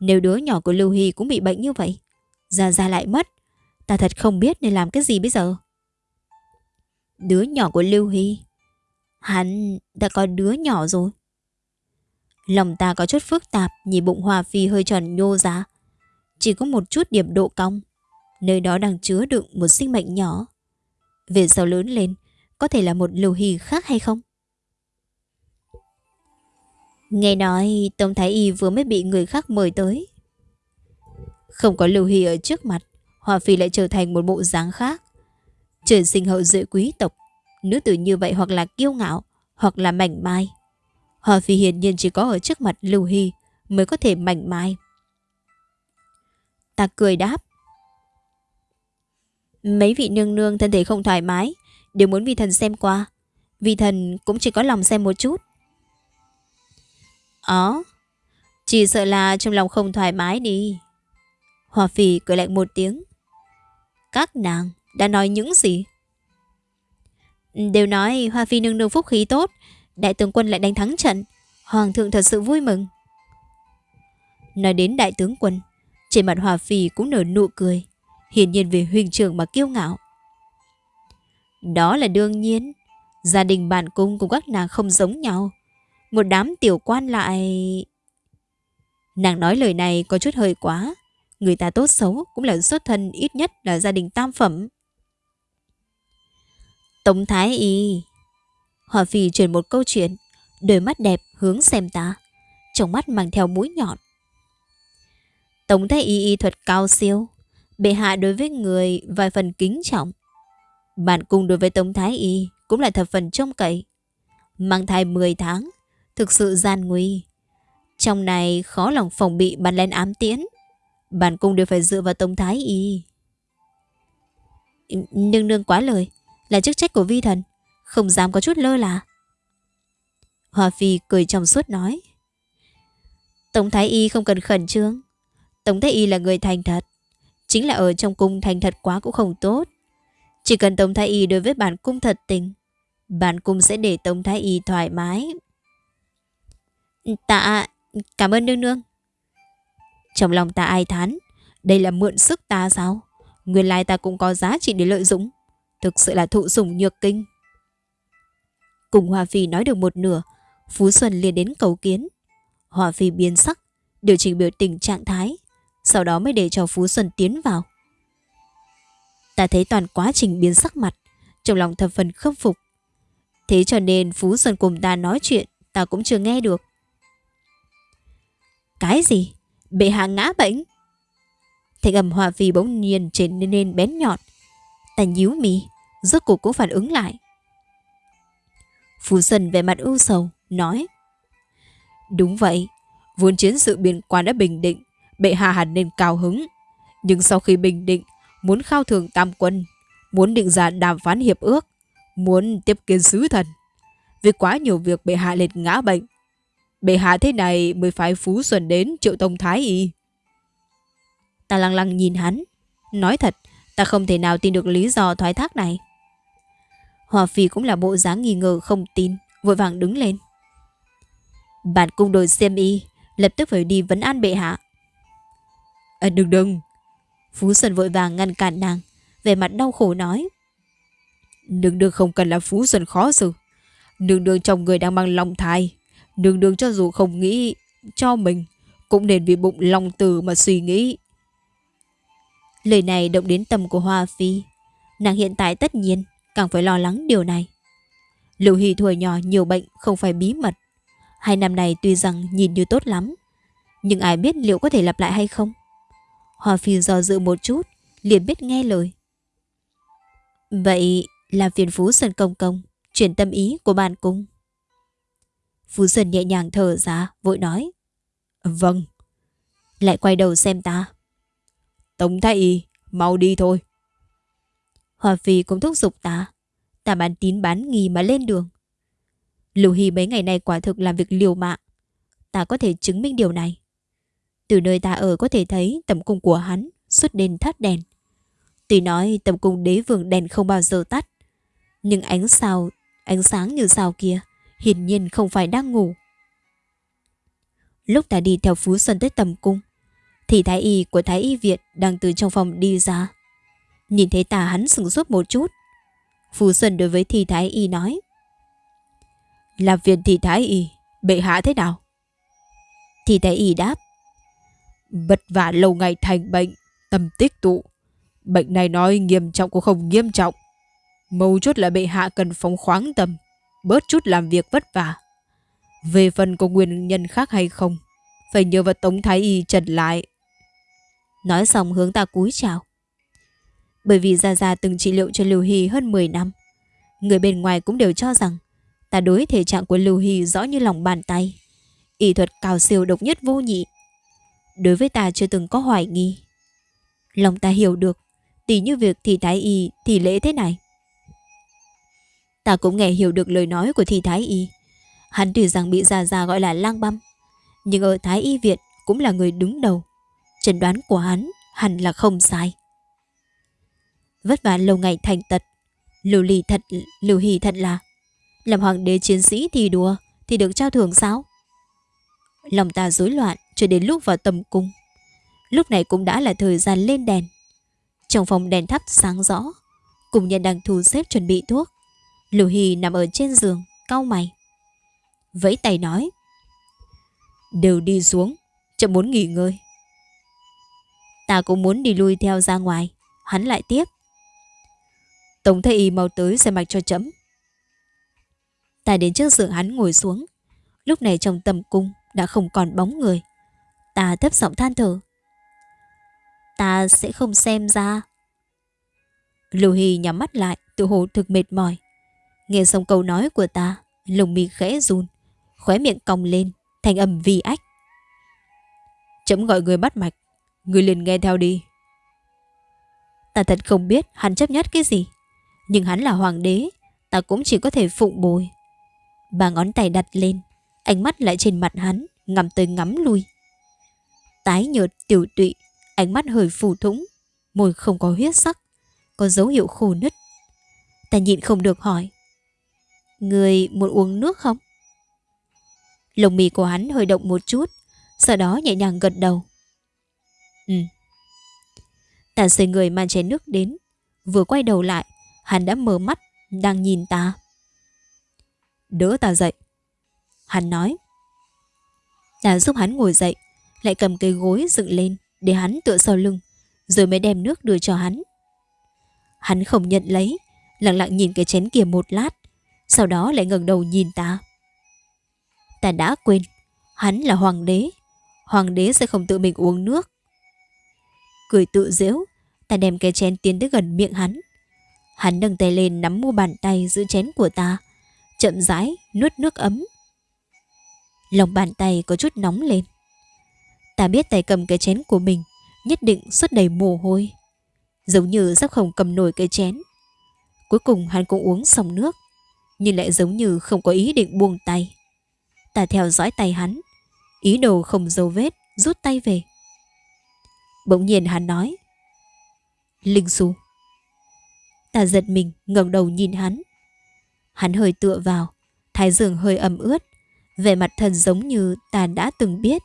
Nếu đứa nhỏ của Lưu Hy cũng bị bệnh như vậy, Gia Gia lại mất. Ta thật không biết nên làm cái gì bây giờ. Đứa nhỏ của Lưu Hy. Hắn đã có đứa nhỏ rồi. Lòng ta có chút phức tạp, nhìn bụng Hòa Phi hơi tròn nhô ra. Chỉ có một chút điểm độ cong. Nơi đó đang chứa đựng một sinh mệnh nhỏ. Về sau lớn lên, có thể là một lưu hy khác hay không? Nghe nói Tông Thái Y vừa mới bị người khác mời tới. Không có lưu hy ở trước mặt, Hòa Phi lại trở thành một bộ dáng khác. Trời sinh hậu duệ quý tộc, nữ tử như vậy hoặc là kiêu ngạo, hoặc là mảnh mai. Hòa Phi hiển nhiên chỉ có ở trước mặt lưu hy mới có thể mảnh mai. Ta cười đáp. Mấy vị nương nương thân thể không thoải mái, đều muốn vi thần xem qua. Vi thần cũng chỉ có lòng xem một chút. Ó, chỉ sợ là trong lòng không thoải mái đi. Hòa phì cười lạnh một tiếng. Các nàng đã nói những gì? Đều nói Hoa Phi nương nương phúc khí tốt, đại tướng quân lại đánh thắng trận. Hoàng thượng thật sự vui mừng. Nói đến đại tướng quân, trên mặt Hòa Phi cũng nở nụ cười, hiển nhiên về huynh trưởng mà kiêu ngạo. Đó là đương nhiên. Gia đình bản cung cùng các nàng không giống nhau. Một đám tiểu quan lại... Nàng nói lời này có chút hơi quá. Người ta tốt xấu cũng là xuất thân ít nhất là gia đình tam phẩm. Tống Thái Y Hòa Phi truyền một câu chuyện Đôi mắt đẹp hướng xem ta Trong mắt mang theo mũi nhọn Tống Thái Y y thuật cao siêu Bệ hạ đối với người vài phần kính trọng bạn cùng đối với Tống Thái Y cũng là thập phần trông cậy. Mang thai 10 tháng, thực sự gian nguy. Trong này khó lòng phòng bị bắn lên ám tiễn. bản cung đều phải dựa vào Tông Thái Y. Nương nương quá lời, là chức trách của vi thần, không dám có chút lơ là. Hoa Phi cười trong suốt nói. Tống Thái Y không cần khẩn trương. Tống Thái Y là người thành thật. Chính là ở trong cung thành thật quá cũng không tốt. Chỉ cần Tống Thái Y đối với bản cung thật tình, bản cung sẽ để Tống Thái Y thoải mái. Tạ, cảm ơn nương nương. Trong lòng ta ai thán, đây là mượn sức ta sao? Nguyên lai ta cũng có giá trị để lợi dụng. Thực sự là thụ sủng nhược kinh. Cùng Hòa Phi nói được một nửa, Phú Xuân liền đến cầu kiến. Hòa Phi biến sắc, điều chỉnh biểu tình trạng thái, sau đó mới để cho Phú Xuân tiến vào. Ta thấy toàn quá trình biến sắc mặt, trong lòng thập phần khâm phục. Thế cho nên Phú Xuân cùng ta nói chuyện, ta cũng chưa nghe được. Cái gì? Bệ hạ ngã bệnh? Thanh âm hòa phi bỗng nhiên trở nên bén nhọn. Ta nhíu mì, rốt cuộc cũng phản ứng lại. Phú Xuân về mặt ưu sầu, nói. Đúng vậy, vốn chiến sự biên quan đã bình định, bệ hạ hẳn nên cao hứng. Nhưng sau khi bình định, muốn khao thường tam quân, muốn định ra đàm phán hiệp ước, muốn tiếp kiến sứ thần, Vì quá nhiều việc bệ hạ liệt ngã bệnh. Bệ hạ thế này mới phải Phú Xuân đến triệu tông thái y. Ta lăng lăng nhìn hắn. Nói thật, ta không thể nào tin được lý do thoái thác này. Hòa Phi cũng là bộ dáng nghi ngờ không tin, vội vàng đứng lên. Bạn cung đội xem y, lập tức phải đi vấn an bệ hạ. À, đừng đừng. Phú Xuân vội vàng ngăn cản nàng, về mặt đau khổ nói. Đừng đừng không cần là Phú Xuân khó xử. Đừng đừng trong người đang mang lòng thai. Nương nương cho dù không nghĩ cho mình, cũng nên vì bụng lòng từ mà suy nghĩ. Lời này động đến tâm của Hoa Phi. Nàng hiện tại tất nhiên càng phải lo lắng điều này. Lưu Hy thuở nhỏ nhiều bệnh không phải bí mật. Hai năm này tuy rằng nhìn như tốt lắm, nhưng ai biết liệu có thể lặp lại hay không? Hoa Phi do dự một chút, liền biết nghe lời. Vậy là phiền Phú Sơn Công Công, chuyển tâm ý của bàn cung. Phú Xuân nhẹ nhàng thở ra, vội nói. Vâng. Lại quay đầu xem ta. Tống thái y, mau đi thôi. Hoa Phi cũng thúc giục ta. Ta bán tín bán nghi mà lên đường. Lưu Hy mấy ngày nay quả thực làm việc liều mạng. Ta có thể chứng minh điều này. Từ nơi ta ở có thể thấy tầm cung của hắn suốt đêm thắt đèn. Tuy nói tầm cung đế vương đèn không bao giờ tắt, nhưng ánh sao, ánh sáng như sao kia hiển nhiên không phải đang ngủ. Lúc ta đi theo Phú Xuân tới tầm cung, thì thái y của thái y viện đang từ trong phòng đi ra. Nhìn thấy ta hắn sừng sốt một chút. Phú Xuân đối với thị thái y nói. Là viện thị thái y, bệ hạ thế nào? Thị thái y đáp. Vất vả lâu ngày thành bệnh, tâm tích tụ. Bệnh này nói nghiêm trọng cũng không nghiêm trọng. Mâu chốt là bệ hạ cần phóng khoáng tâm, bớt chút làm việc vất vả. Về phần có nguyên nhân khác hay không, phải nhờ vào Tống Thái Y trần lại. Nói xong hướng ta cúi chào. Bởi vì Gia Gia từng trị liệu cho Lưu Hy hơn 10 năm. Người bên ngoài cũng đều cho rằng ta đối thể trạng của Lưu Hy rõ như lòng bàn tay. Y thuật cao siêu độc nhất vô nhị. Đối với ta chưa từng có hoài nghi. Lòng ta hiểu được, tỷ như việc thì thái y thì lễ thế này. Ta cũng nghe hiểu được lời nói của thi thái y. Hắn tuy rằng bị Gia Gia gọi là lang băm, nhưng ở thái y viện cũng là người đứng đầu. Trần đoán của hắn hẳn là không sai vất vả lâu ngày thành tật. Lưu Ly thật, Lưu Hy thật là làm hoàng đế chiến sĩ thì đùa thì được trao thưởng sao? Lòng ta rối loạn cho đến lúc vào tầm cung. Lúc này cũng đã là thời gian lên đèn. Trong phòng đèn thắp sáng rõ, cùng nhân đang thu xếp chuẩn bị thuốc. Lưu Hy nằm ở trên giường, cau mày. Vẫy tay nói. Đều đi xuống, chậm muốn nghỉ ngơi. Ta cũng muốn đi lui theo ra ngoài. Hắn lại tiếp. Tổng thầy y mau tới xem mạch cho chấm. Ta đến trước giường hắn ngồi xuống. Lúc này trong tầm cung đã không còn bóng người. Ta thấp giọng than thở. Ta sẽ không xem ra. Lưu Hy nhắm mắt lại, tự hồ thực mệt mỏi. Nghe xong câu nói của ta, lồng mi khẽ run, khóe miệng cong lên, thành âm vi ách. Chấm gọi người bắt mạch, người liền nghe theo đi. Ta thật không biết hắn chấp nhất cái gì. Nhưng hắn là hoàng đế Ta cũng chỉ có thể phụng bồi Ba ngón tay đặt lên Ánh mắt lại trên mặt hắn Ngắm tới ngắm lui Tái nhợt tiểu tụy Ánh mắt hơi phù thủng Môi không có huyết sắc Có dấu hiệu khô nứt Ta nhịn không được hỏi Người muốn uống nước không? Lồng mì của hắn hơi động một chút Sau đó nhẹ nhàng gật đầu Ừ Ta xoay người mang chén nước đến Vừa quay đầu lại Hắn đã mở mắt, đang nhìn ta. Đỡ ta dậy. Hắn nói. Ta giúp hắn ngồi dậy, lại cầm cây gối dựng lên để hắn tựa sau lưng, rồi mới đem nước đưa cho hắn. Hắn không nhận lấy, lặng lặng nhìn cái chén kia một lát, sau đó lại ngẩng đầu nhìn ta. Ta đã quên, hắn là hoàng đế, hoàng đế sẽ không tự mình uống nước. Cười tự dễu, ta đem cái chén tiến tới gần miệng hắn, Hắn nâng tay lên nắm mu bàn tay giữ chén của ta, chậm rãi nuốt nước ấm. Lòng bàn tay có chút nóng lên. Ta biết tay cầm cái chén của mình nhất định xuất đầy mồ hôi. Giống như sắp không cầm nổi cái chén. Cuối cùng hắn cũng uống xong nước. Nhưng lại giống như không có ý định buông tay. Ta theo dõi tay hắn, Ý đồ không dấu vết, Rút tay về. Bỗng nhiên hắn nói, Linh Xu. Ta giật mình, ngẩng đầu nhìn hắn. Hắn hơi tựa vào, Thái dương hơi ẩm ướt, vẻ mặt thần giống như ta đã từng biết.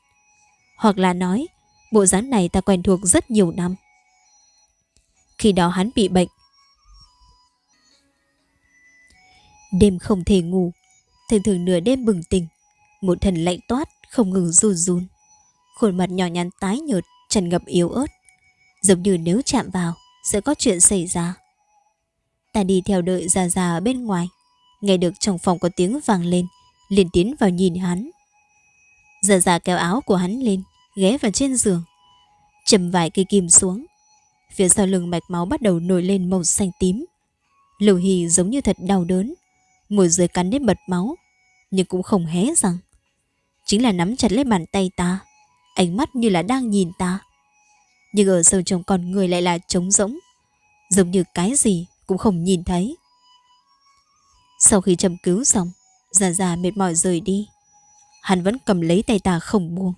Hoặc là nói, Bộ dáng này ta quen thuộc rất nhiều năm. Khi đó hắn bị bệnh Đêm không thể ngủ. Thường thường nửa đêm bừng tỉnh. Một thần lạnh toát, không ngừng run run. Khuôn mặt nhỏ nhắn tái nhợt, Tràn ngập yếu ớt. Giống như nếu chạm vào, Sẽ có chuyện xảy ra. Ta đi theo đợi già già ở bên ngoài. Nghe được trong phòng có tiếng vang lên, liền tiến vào nhìn hắn. Già già kéo áo của hắn lên, Ghé vào trên giường. Chầm vài cây kim xuống. Phía sau lưng mạch máu bắt đầu nổi lên màu xanh tím. Lưu Hì giống như thật đau đớn. Môi dưới cắn đến bật máu, Nhưng cũng không hé răng. Chính là nắm chặt lấy bàn tay ta, Ánh mắt như là đang nhìn ta. Nhưng ở sâu trong con người lại là trống rỗng, Giống như cái gì cũng không nhìn thấy. Sau khi châm cứu xong, Già già mệt mỏi rời đi, Hắn vẫn cầm lấy tay ta không buông.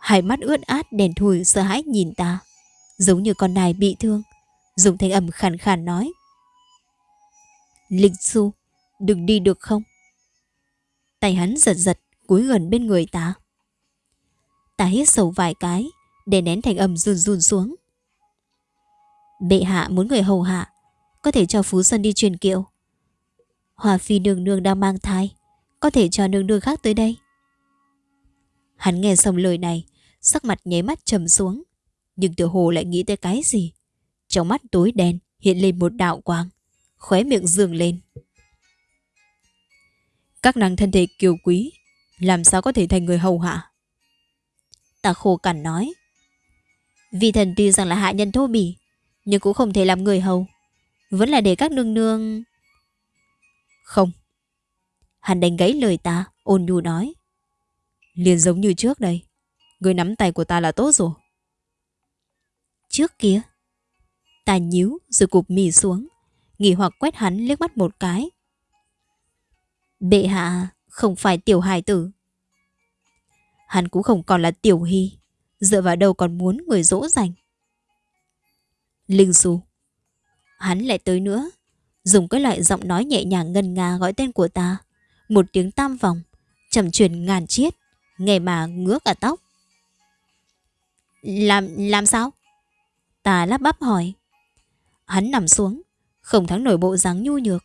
Hai mắt ướt át đèn thùi sợ hãi nhìn ta, Giống như con nài bị thương, Dùng thanh âm khàn khàn nói. Linh Xu, Đừng đi được không? Tay hắn giật giật, cúi gần bên người ta Ta hít sầu vài cái, Để nén thành âm run run xuống. Bệ hạ muốn người hầu hạ, Có thể cho Phú Sơn đi truyền kiệu. Hòa phi nương nương đang mang thai, Có thể cho nương nương khác tới đây. Hắn nghe xong lời này, Sắc mặt nháy mắt trầm xuống. Nhưng tiểu hồ lại nghĩ tới cái gì? Trong mắt tối đen, hiện lên một đạo quang. Khóe miệng dường lên. Các nàng thân thể kiều quý, Làm sao có thể thành người hầu hạ? Ta khô cằn nói. Vì thần tuy rằng là hạ nhân thô bỉ, Nhưng cũng không thể làm người hầu. Vẫn là để các nương nương. Không. Hắn đánh gãy lời ta, Ôn nhu nói. Liền giống như trước đây, Người nắm tay của ta là tốt rồi. Trước kia, Ta nhíu rồi cụp mì xuống. Nghỉ hoặc quét hắn liếc mắt một cái. Bệ hạ, Không phải tiểu hài tử. Hắn cũng không còn là tiểu hy, Dựa vào đâu còn muốn người dỗ dành. Linh Xu, Hắn lại tới nữa, Dùng cái loại giọng nói nhẹ nhàng ngân nga gọi tên của ta, Một tiếng tam vòng Trầm truyền ngàn chiết, Nghe mà ngứa cả tóc. Làm làm sao? Ta lắp bắp hỏi. Hắn nằm xuống không thắng nổi bộ dáng nhu nhược.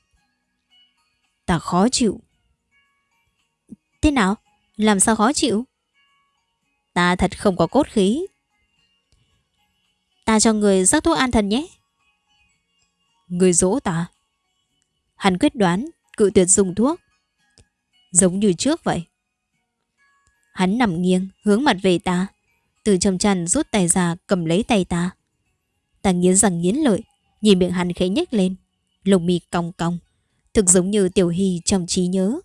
Ta khó chịu. Thế nào? Làm sao khó chịu? Ta thật không có cốt khí. Ta cho người rắc thuốc an thần nhé. Người dỗ ta. Hắn quyết đoán Cự tuyệt dùng thuốc. Giống như trước vậy. Hắn nằm nghiêng hướng mặt về ta, Từ trong chăn rút tay ra cầm lấy tay ta. Ta nghiến răng nghiến lợi Nhìn miệng hắn khẽ nhếch lên. Lồng mi cong cong. Thực giống như tiểu hy trong trí nhớ.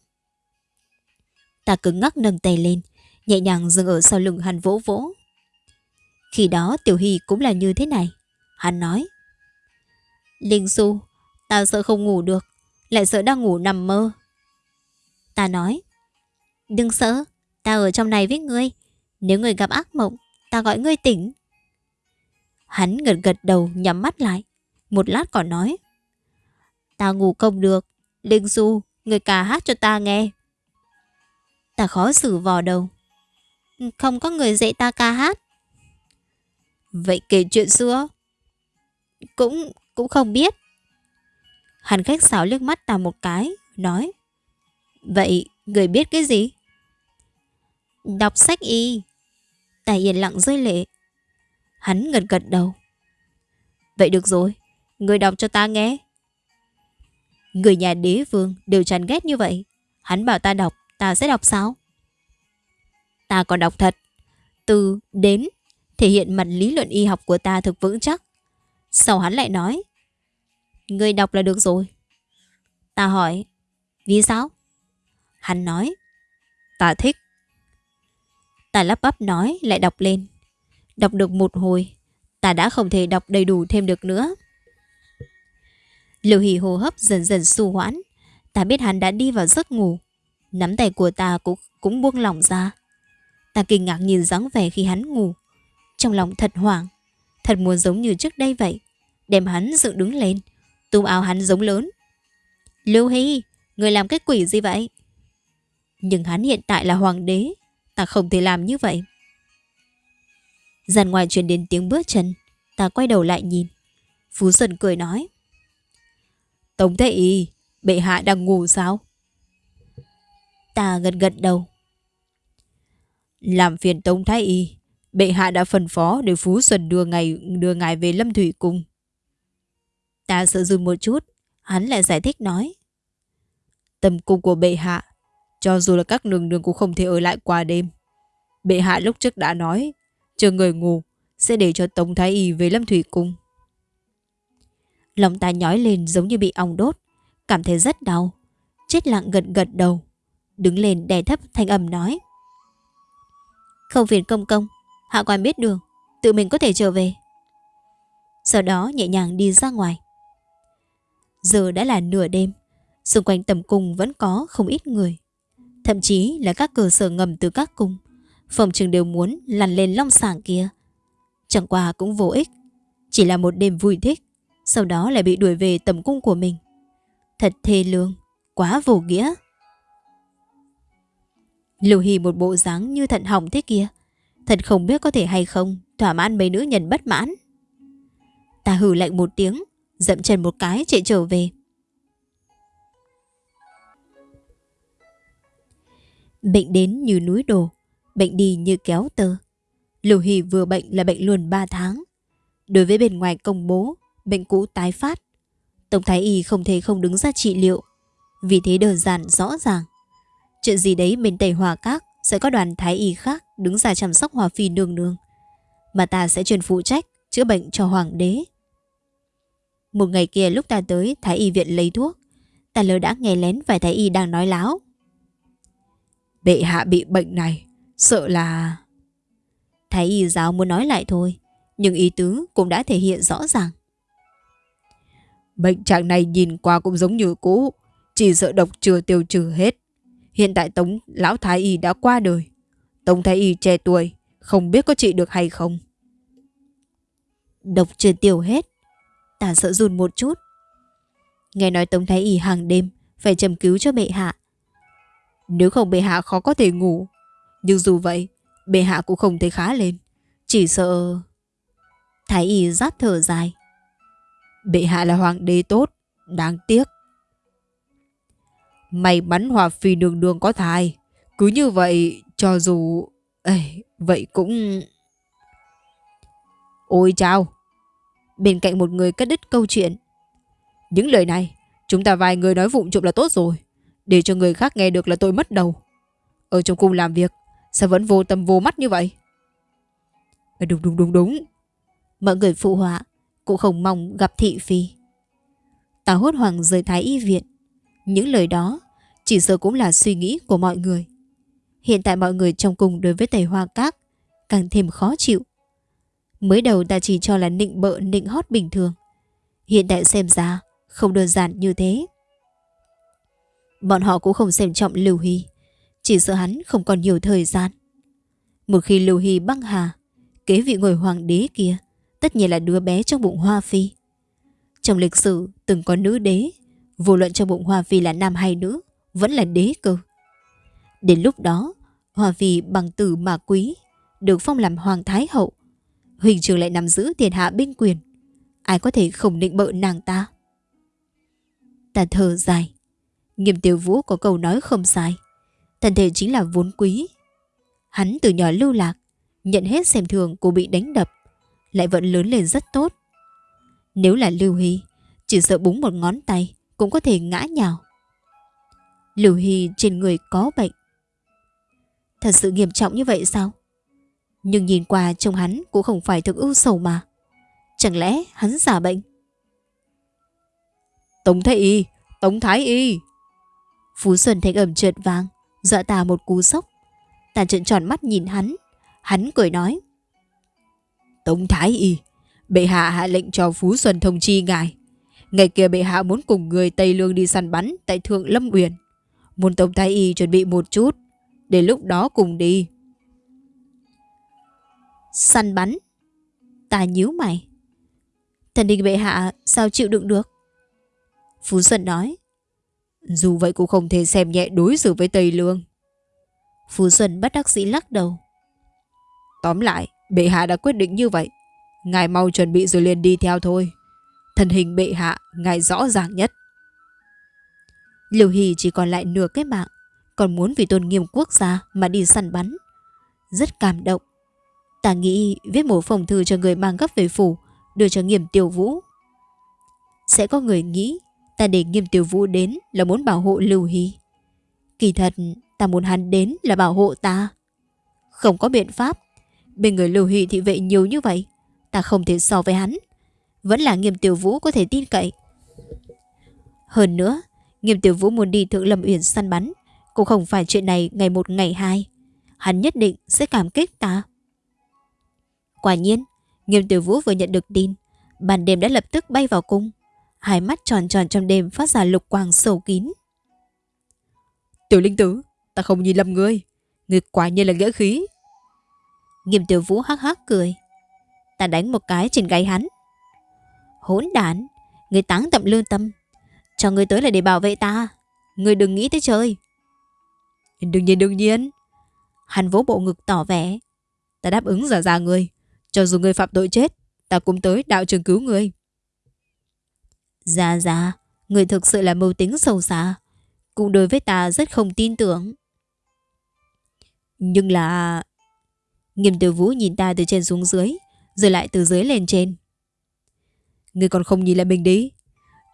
Ta cứng ngắc nâng tay lên, Nhẹ nhàng dừng ở sau lưng hắn vỗ vỗ. Khi đó tiểu hy cũng là như thế này. Hắn nói, Linh Xu Tao sợ không ngủ được, Lại sợ đang ngủ nằm mơ. Ta nói, Đừng sợ, Ta ở trong này với ngươi. Nếu ngươi gặp ác mộng, Ta gọi ngươi tỉnh. Hắn gật gật đầu, nhắm mắt lại. Một lát còn nói. Ta ngủ không được. Linh Du Người ca hát cho ta nghe. Ta khó xử vò đầu. Không có người dạy ta ca hát. Vậy kể chuyện xưa. Cũng Cũng không biết. Hàn khách sáo liếc mắt ta một cái, Nói. Vậy, người biết cái gì? Đọc sách y. Tài yên lặng rơi lệ. Hắn gật gật đầu. Vậy được rồi. Người đọc cho ta nghe. Người nhà đế vương đều chán ghét như vậy. Hắn bảo ta đọc, Ta sẽ đọc sao? Ta còn đọc thật. Từ đến Thể hiện mặt lý luận y học của ta thực vững chắc. Sau hắn lại nói, Người đọc là được rồi. Ta hỏi, Vì sao? Hắn nói, Ta thích. Ta lắp bắp nói, lại đọc lên. Đọc được một hồi, Ta đã không thể đọc đầy đủ thêm được nữa. Lưu Hỷ hô hấp dần dần su hoãn Ta biết hắn đã đi vào giấc ngủ. Nắm tay của ta cũng, cũng buông lỏng ra. Ta kinh ngạc nhìn dáng vẻ khi hắn ngủ. Trong lòng thật hoảng. Thật muốn giống như trước đây vậy. Đem hắn dựng đứng lên. Túm áo hắn giống lớn. Lưu Hy, người làm cái quỷ gì vậy? Nhưng hắn hiện tại là hoàng đế. Ta không thể làm như vậy. Dàn ngoài truyền đến tiếng bước chân. Ta quay đầu lại nhìn. Phú Xuân cười nói. Tống y, bệ hạ đang ngủ sao? Ta gật gật đầu. Làm phiền Tống Thái Y, bệ hạ đã phân phó để Phú Xuân đưa ngài đưa ngài về Lâm Thủy Cung. Ta sợ dừng một chút, hắn lại giải thích nói. Tâm cung của bệ hạ, cho dù là các nương nương cũng không thể ở lại qua đêm. Bệ hạ lúc trước đã nói, chờ người ngủ, sẽ để cho Tống Thái Y về Lâm Thủy Cung. Lòng ta nhói lên giống như bị ong đốt, cảm thấy rất đau. Chết lặng gật gật đầu, đứng lên đè thấp thanh âm nói. Không phiền công công, hạ quan biết đường, tự mình có thể trở về. Sau đó nhẹ nhàng đi ra ngoài. Giờ đã là nửa đêm, xung quanh tầm cung vẫn có không ít người. Thậm chí là các cơ sở ngầm từ các cung, phòng trường đều muốn lăn lên long sảng kia. Chẳng qua cũng vô ích, chỉ là một đêm vui thích, sau đó lại bị đuổi về tầm cung của mình. Thật thê lương, quá vô nghĩa. Lưu Hy một bộ dáng như thận hỏng thế kia. Thật không biết có thể hay không thỏa mãn mấy nữ nhân bất mãn. Ta hử lạnh một tiếng, dậm chân một cái chạy trở về. Bệnh đến như núi đổ, bệnh đi như kéo tơ. Lưu Hy vừa bệnh là bệnh luôn 3 tháng. Đối với bên ngoài công bố, bệnh cũ tái phát. Tổng Thái Y không thể không đứng ra trị liệu. Vì thế đơn giản rõ ràng. Chuyện gì đấy bên Tây Hòa Các sẽ có đoàn Thái Y khác đứng ra chăm sóc Hòa Phi nương nương. Mà ta sẽ truyền phụ trách chữa bệnh cho Hoàng đế. Một ngày kia lúc ta tới Thái Y viện lấy thuốc, ta lỡ đã nghe lén vài Thái Y đang nói láo. Bệ hạ bị bệnh này, sợ là... Thái Y giáo muốn nói lại thôi, nhưng ý tứ cũng đã thể hiện rõ ràng. Bệnh trạng này nhìn qua cũng giống như cũ, chỉ sợ độc chưa tiêu trừ hết. Hiện tại Tống Lão Thái Y đã qua đời. Tống Thái Y trẻ tuổi, không biết có trị được hay không. Độc chưa tiêu hết. Ta sợ run một chút. Nghe nói Tống Thái Y hàng đêm phải châm cứu cho bệ hạ. Nếu không bệ hạ khó có thể ngủ. Nhưng dù vậy, bệ hạ cũng không thấy khá lên. Chỉ sợ... Thái Y rát thở dài. Bệ hạ là hoàng đế tốt, đáng tiếc. May mắn Hòa Phi đường đường có thai. Cứ như vậy, cho dù... Ê, vậy cũng... Ôi chào! Bên cạnh một người cắt đứt câu chuyện. Những lời này, chúng ta vài người nói vụng trộm là tốt rồi. Để cho người khác nghe được là tôi mất đầu. Ở trong cung làm việc, sao vẫn vô tâm vô mắt như vậy? Đúng đúng đúng đúng. Mọi người phụ họa, cũng không mong gặp thị phi. Ta hốt hoảng rời thái y viện. Những lời đó chỉ sợ cũng là suy nghĩ của mọi người. Hiện tại mọi người trong cùng đối với tẩy hoa các càng thêm khó chịu. Mới đầu ta chỉ cho là nịnh bợ nịnh hót bình thường. Hiện tại xem ra không đơn giản như thế. Bọn họ cũng không xem trọng Lưu Hy. Chỉ sợ hắn không còn nhiều thời gian. Một khi Lưu Hy băng hà, kế vị ngồi hoàng đế kia, tất nhiên là đứa bé trong bụng Hoa Phi. Trong lịch sử từng có nữ đế, vô luận trong bụng Hoa Phi là nam hay nữ, vẫn là đế cơ. Đến lúc đó, Hoa Phi bằng tử mà quý, được phong làm hoàng thái hậu. Huỳnh trường lại nắm giữ thiên hạ binh quyền. Ai có thể không định bợ nàng ta? Ta thở dài. Nghiêm tiểu vũ có câu nói không sai. Thần thể chính là vốn quý. Hắn từ nhỏ lưu lạc, nhận hết xem thường cô bị đánh đập, lại vẫn lớn lên rất tốt. Nếu là Lưu Hy, chỉ sợ búng một ngón tay cũng có thể ngã nhào. Lưu Hy trên người có bệnh. Thật sự nghiêm trọng như vậy sao? Nhưng nhìn qua trông hắn cũng không phải thực ưu sầu mà. Chẳng lẽ hắn giả bệnh? Tống Thái Y! Tống Thái Y! Phú Xuân thanh ẩm trượt vàng, dọa ta một cú sốc. Ta trợn tròn mắt nhìn hắn. Hắn cười nói. Tống Thái Y! Bệ hạ hạ lệnh cho Phú Xuân thông chi ngài. Ngày kia bệ hạ muốn cùng người Tây Lương đi săn bắn tại Thượng Lâm Uyển. Muốn Tống Thái Y chuẩn bị một chút, để lúc đó cùng đi. Săn bắn? Ta nhíu mày. Thần đình bệ hạ sao chịu đựng được? Phú Xuân nói. Dù vậy cũng không thể xem nhẹ đối xử với Tây Lương. Phú Xuân bất đắc dĩ lắc đầu. Tóm lại, bệ hạ đã quyết định như vậy. Ngài mau chuẩn bị rồi liền đi theo thôi. Thân hình bệ hạ, ngài rõ ràng nhất. Liều Hỷ chỉ còn lại nửa cái mạng, còn muốn vì tôn nghiêm quốc gia mà đi săn bắn. Rất cảm động. Ta nghĩ viết một phòng thư cho người mang gấp về phủ, đưa cho nghiêm tiểu vũ. Sẽ có người nghĩ ta để nghiêm tiểu vũ đến là muốn bảo hộ Lưu Hy. Kỳ thật, ta muốn hắn đến là bảo hộ ta. Không có biện pháp. Bên người Lưu Hy thị vệ nhiều như vậy, ta không thể so với hắn. Vẫn là nghiêm tiểu vũ có thể tin cậy. Hơn nữa, nghiêm tiểu vũ muốn đi thượng lâm uyển săn bắn, cũng không phải chuyện này ngày một ngày hai. Hắn nhất định sẽ cảm kích ta. Quả nhiên, nghiêm tiểu vũ vừa nhận được tin, ban đêm đã lập tức bay vào cung. Hai mắt tròn tròn trong đêm phát ra lục quang sâu kín. Tiểu linh tử, ta không nhìn lầm ngươi. Ngươi quả nhiên là nghĩa khí. Nghiêm tiểu vũ hắc hắc cười. Ta đánh một cái trên gáy hắn. Hỗn đản, người táng tậm lương tâm. Cho người tới là để bảo vệ ta. người đừng nghĩ tới chơi. Đương nhiên đương nhiên. Hắn vỗ bộ ngực tỏ vẻ. Ta đáp ứng giả già người, Cho dù người phạm tội chết, ta cũng tới đạo trường cứu người. già già, người thực sự là mưu tính sâu xa. Cũng đối với ta rất không tin tưởng. Nhưng là... Nghiêm tử vũ nhìn ta từ trên xuống dưới, rồi lại từ dưới lên trên. Người còn không nhìn lại mình đi.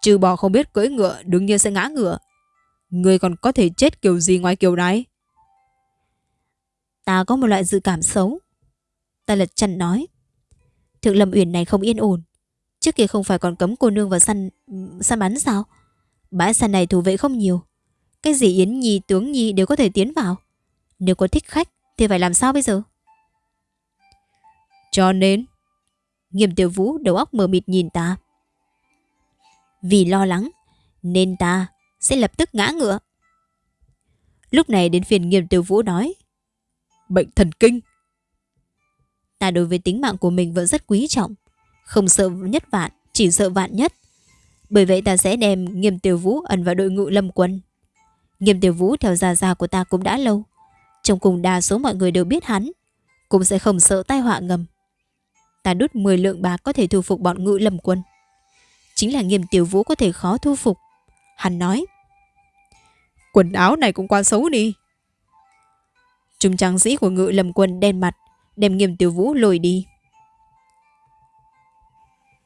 Trừ bỏ không biết cưỡi ngựa đương nhiên sẽ ngã ngựa. Người còn có thể chết kiểu gì ngoài kiểu này? Ta có một loại dự cảm xấu. Ta lật chăn nói. Thượng Lâm Uyển này không yên ổn. Trước kia không phải còn cấm cô nương vào săn săn bắn sao? Bãi săn này thủ vệ không nhiều. Cái gì Yến Nhi, Tướng Nhi đều có thể tiến vào. Nếu có thích khách thì phải làm sao bây giờ? Cho nên... Nghiêm tiểu vũ đầu óc mờ mịt nhìn ta. Vì lo lắng, nên ta sẽ lập tức ngã ngựa. Lúc này đến phiền nghiêm tiểu vũ nói. Bệnh thần kinh. Ta đối với tính mạng của mình vẫn rất quý trọng. Không sợ nhất vạn, chỉ sợ vạn nhất. Bởi vậy ta sẽ đem nghiêm tiểu vũ ẩn vào đội ngũ lâm quân. Nghiêm tiểu vũ theo gia gia của ta cũng đã lâu. Trong cùng đa số mọi người đều biết hắn. Cũng sẽ không sợ tai họa ngầm. Ta đút 10 lượng bạc có thể thu phục bọn ngự lâm quân. Chính là nghiêm tiểu vũ có thể khó thu phục. Hắn nói. Quần áo này cũng quá xấu đi. Trung trang sĩ của ngự lâm quân đen mặt, đem nghiêm tiểu vũ lùi đi.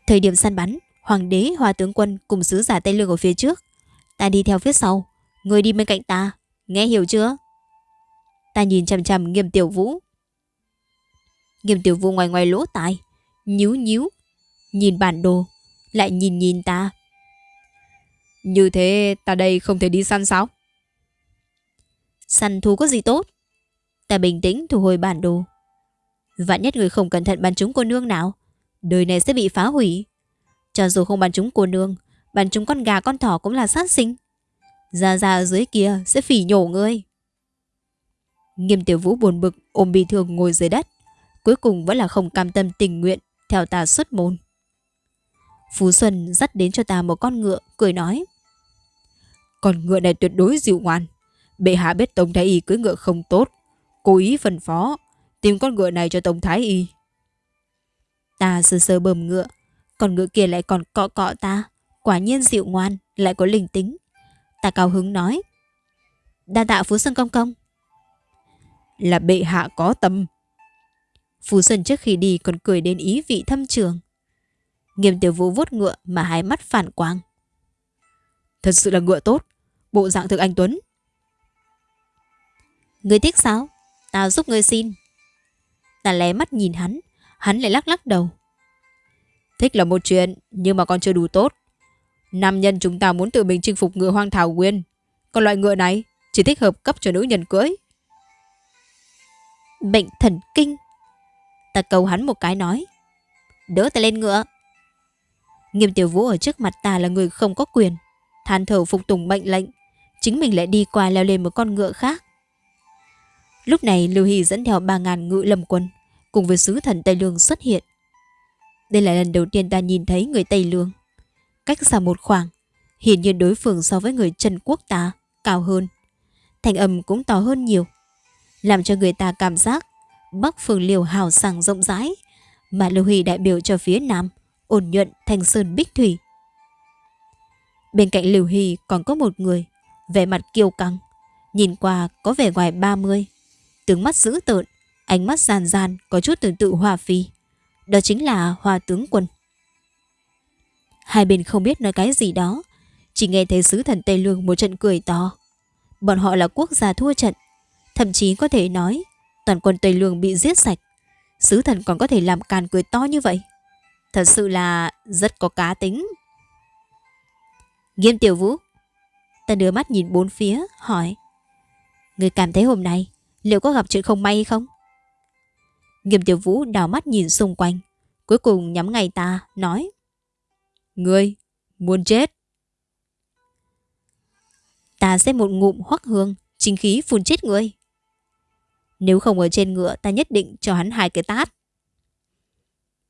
Thời điểm săn bắn, hoàng đế, hòa tướng quân cùng sứ giả Tây Lương ở phía trước. Ta đi theo phía sau, người đi bên cạnh ta, nghe hiểu chưa? Ta nhìn chằm chằm nghiêm tiểu vũ. Nghiêm tiểu vũ ngoài ngoài lỗ tai, nhíu nhíu, nhìn bản đồ, lại nhìn nhìn ta. Như thế ta đây không thể đi săn sao? Săn thú có gì tốt? Ta bình tĩnh thu hồi bản đồ. Vạn nhất người không cẩn thận bắn trúng cô nương nào Đời này sẽ bị phá hủy Cho dù không bắn trúng cô nương Bắn trúng con gà con thỏ cũng là sát sinh Ra ra ở dưới kia sẽ phỉ nhổ ngươi Nghiêm tiểu vũ buồn bực Ôm bị thương ngồi dưới đất Cuối cùng vẫn là không cam tâm tình nguyện theo ta xuất môn. Phú Xuân dắt đến cho ta một con ngựa, Cười nói. Con ngựa này tuyệt đối dịu ngoan. Bệ hạ biết Tống Thái Y cưới ngựa không tốt, Cố ý phân phó, Tìm con ngựa này cho Tống Thái Y. Ta sơ sơ bầm ngựa Còn ngựa kia lại còn cọ cọ ta, Quả nhiên dịu ngoan, Lại có linh tính. Ta cao hứng nói. Đa tạ Phú Xuân Công Công. Là bệ hạ có tâm Phú Xuân trước khi đi còn cười đến ý vị thâm trường. Nghiêm tiểu vũ vuốt ngựa Mà hai mắt phản quang. Thật sự là ngựa tốt, Bộ dạng thực anh Tuấn. Người thích sao Tao giúp người xin. Ta lé mắt nhìn hắn Hắn lại lắc lắc đầu. Thích là một chuyện, Nhưng mà còn chưa đủ tốt. Nam nhân chúng ta muốn tự mình chinh phục ngựa hoang thảo nguyên. Còn loại ngựa này, Chỉ thích hợp cấp cho nữ nhân cưỡi. Bệnh thần kinh. Ta cầu hắn một cái nói Đỡ ta lên ngựa Nghiêm tiểu vũ ở trước mặt ta là người không có quyền. Than thở phục tùng mệnh lệnh. Chính mình lại đi qua leo lên một con ngựa khác. Lúc này Lưu Hy dẫn theo 3.000 ngự lâm quân cùng với sứ thần Tây Lương xuất hiện. Đây là lần đầu tiên ta nhìn thấy người Tây Lương. Cách xa một khoảng, hiển nhiên đối phương so với người Trần Quốc ta cao hơn. Thành âm cũng to hơn nhiều, làm cho người ta cảm giác Bắc Phương Liều hào sảng rộng rãi, mà Lưu Huy đại biểu cho phía Nam, ổn nhuận thành sơn bích thủy. Bên cạnh Lưu huy còn có một người, vẻ mặt kiêu căng, nhìn qua có vẻ ngoài 30, tướng mắt dữ tợn, ánh mắt gian gian có chút tương tự Hòa Phi. Đó chính là hòa tướng quân. Hai bên không biết nói cái gì đó, chỉ nghe thấy sứ thần Tây Lương một trận cười to. Bọn họ là quốc gia thua trận, thậm chí có thể nói toàn quân Tây Lương bị giết sạch. Sứ thần còn có thể làm càn cười to như vậy. Thật sự là rất có cá tính. Nghiêm tiểu vũ. Ta đưa mắt nhìn bốn phía, hỏi. Người cảm thấy hôm nay liệu có gặp chuyện không may không? Nghiêm tiểu vũ đào mắt nhìn xung quanh. Cuối cùng nhắm ngay ta, nói. Ngươi, muốn chết. Ta sẽ một ngụm hoắc hương, chính khí phun chết ngươi. Nếu không ở trên ngựa ta nhất định cho hắn hai cái tát.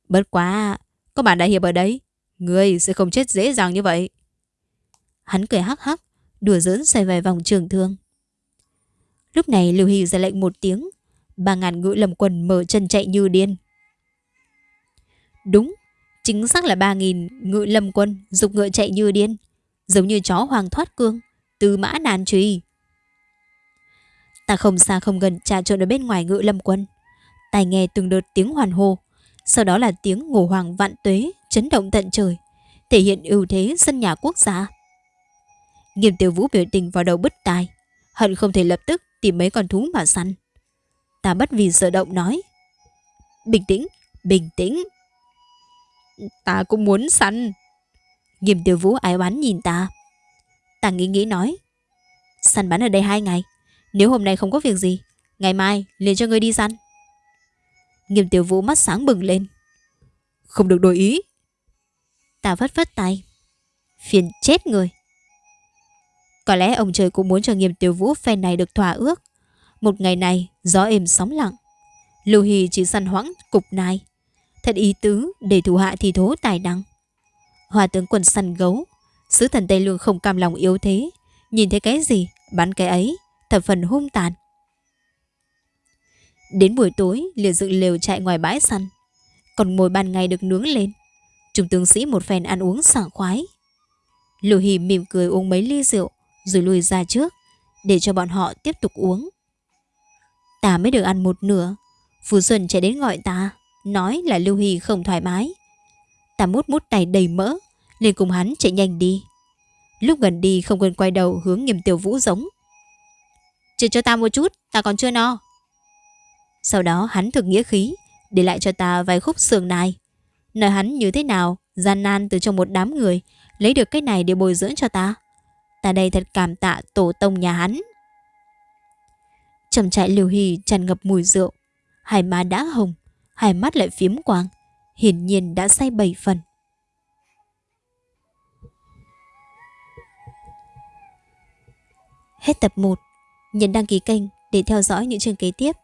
Bất quá, có bạn đại hiệp ở đấy, ngươi sẽ không chết dễ dàng như vậy. Hắn cười hắc hắc, đùa giỡn xoay vài vòng trường thương. Lúc này Lưu Hy ra lệnh một tiếng, ba ngàn ngựa lầm quần mở chân chạy như điên. Đúng, chính xác là ba nghìn ngựa lâm quân dục ngựa chạy như điên, giống như chó hoàng thoát cương, từ mã nàn truy. Ta không xa không gần trà trộn ở bên ngoài ngự lâm quân. Tai nghe từng đợt tiếng hoàn hô, sau đó là tiếng ngổ hoàng vạn tuế chấn động tận trời, thể hiện ưu thế sân nhà quốc gia. Nghiêm tiểu vũ biểu tình vào đầu bứt tai, hận không thể lập tức tìm mấy con thú mà săn. Ta bất vì sợ động nói. Bình tĩnh, bình tĩnh. Ta cũng muốn săn. Nghiêm tiểu vũ ái oán nhìn ta. Ta nghĩ nghĩ nói. Săn bắn ở đây hai ngày. Nếu hôm nay không có việc gì, ngày mai liền cho ngươi đi săn. Nghiêm tiểu vũ mắt sáng bừng lên. Không được đổi ý. Ta vất vất tay. Phiền chết người. Có lẽ ông trời cũng muốn cho nghiêm tiểu vũ phen này được thỏa ước. Một ngày này, gió êm sóng lặng. Lưu Hy chỉ săn hoãng cục nai. Thật ý tứ để thủ hạ thì thố tài năng. Hòa tướng quân săn gấu. Sứ thần Tây Lương không cam lòng yếu thế. Nhìn thấy cái gì, bắn cái ấy thập phần hung tàn. Đến buổi tối liền dựng lều chạy ngoài bãi săn, còn mồi ban ngày được nướng lên. Trung tướng sĩ một phen ăn uống sảng khoái. Lưu Hì mỉm cười uống mấy ly rượu rồi lùi ra trước để cho bọn họ tiếp tục uống. Ta mới được ăn một nửa, Phú Xuân chạy đến gọi ta, nói là Lưu Hì không thoải mái. Ta mút mút tay đầy mỡ, liền cùng hắn chạy nhanh đi. Lúc gần đi không quên quay đầu hướng nghiêm tiểu vũ giống. Chỉ cho ta một chút, Ta còn chưa no. Sau đó hắn thực nghĩa khí, Để lại cho ta vài khúc sườn nai. Nói hắn như thế nào, Gian nan từ trong một đám người, Lấy được cái này để bồi dưỡng cho ta. Ta đây thật cảm tạ tổ tông nhà hắn. Trầm trại liều hì tràn ngập mùi rượu. Hai má đã hồng, Hai mắt lại phiếm quang, Hiển nhiên đã say bảy phần. Hết tập 1 Nhấn đăng ký kênh để theo dõi những chương kế tiếp.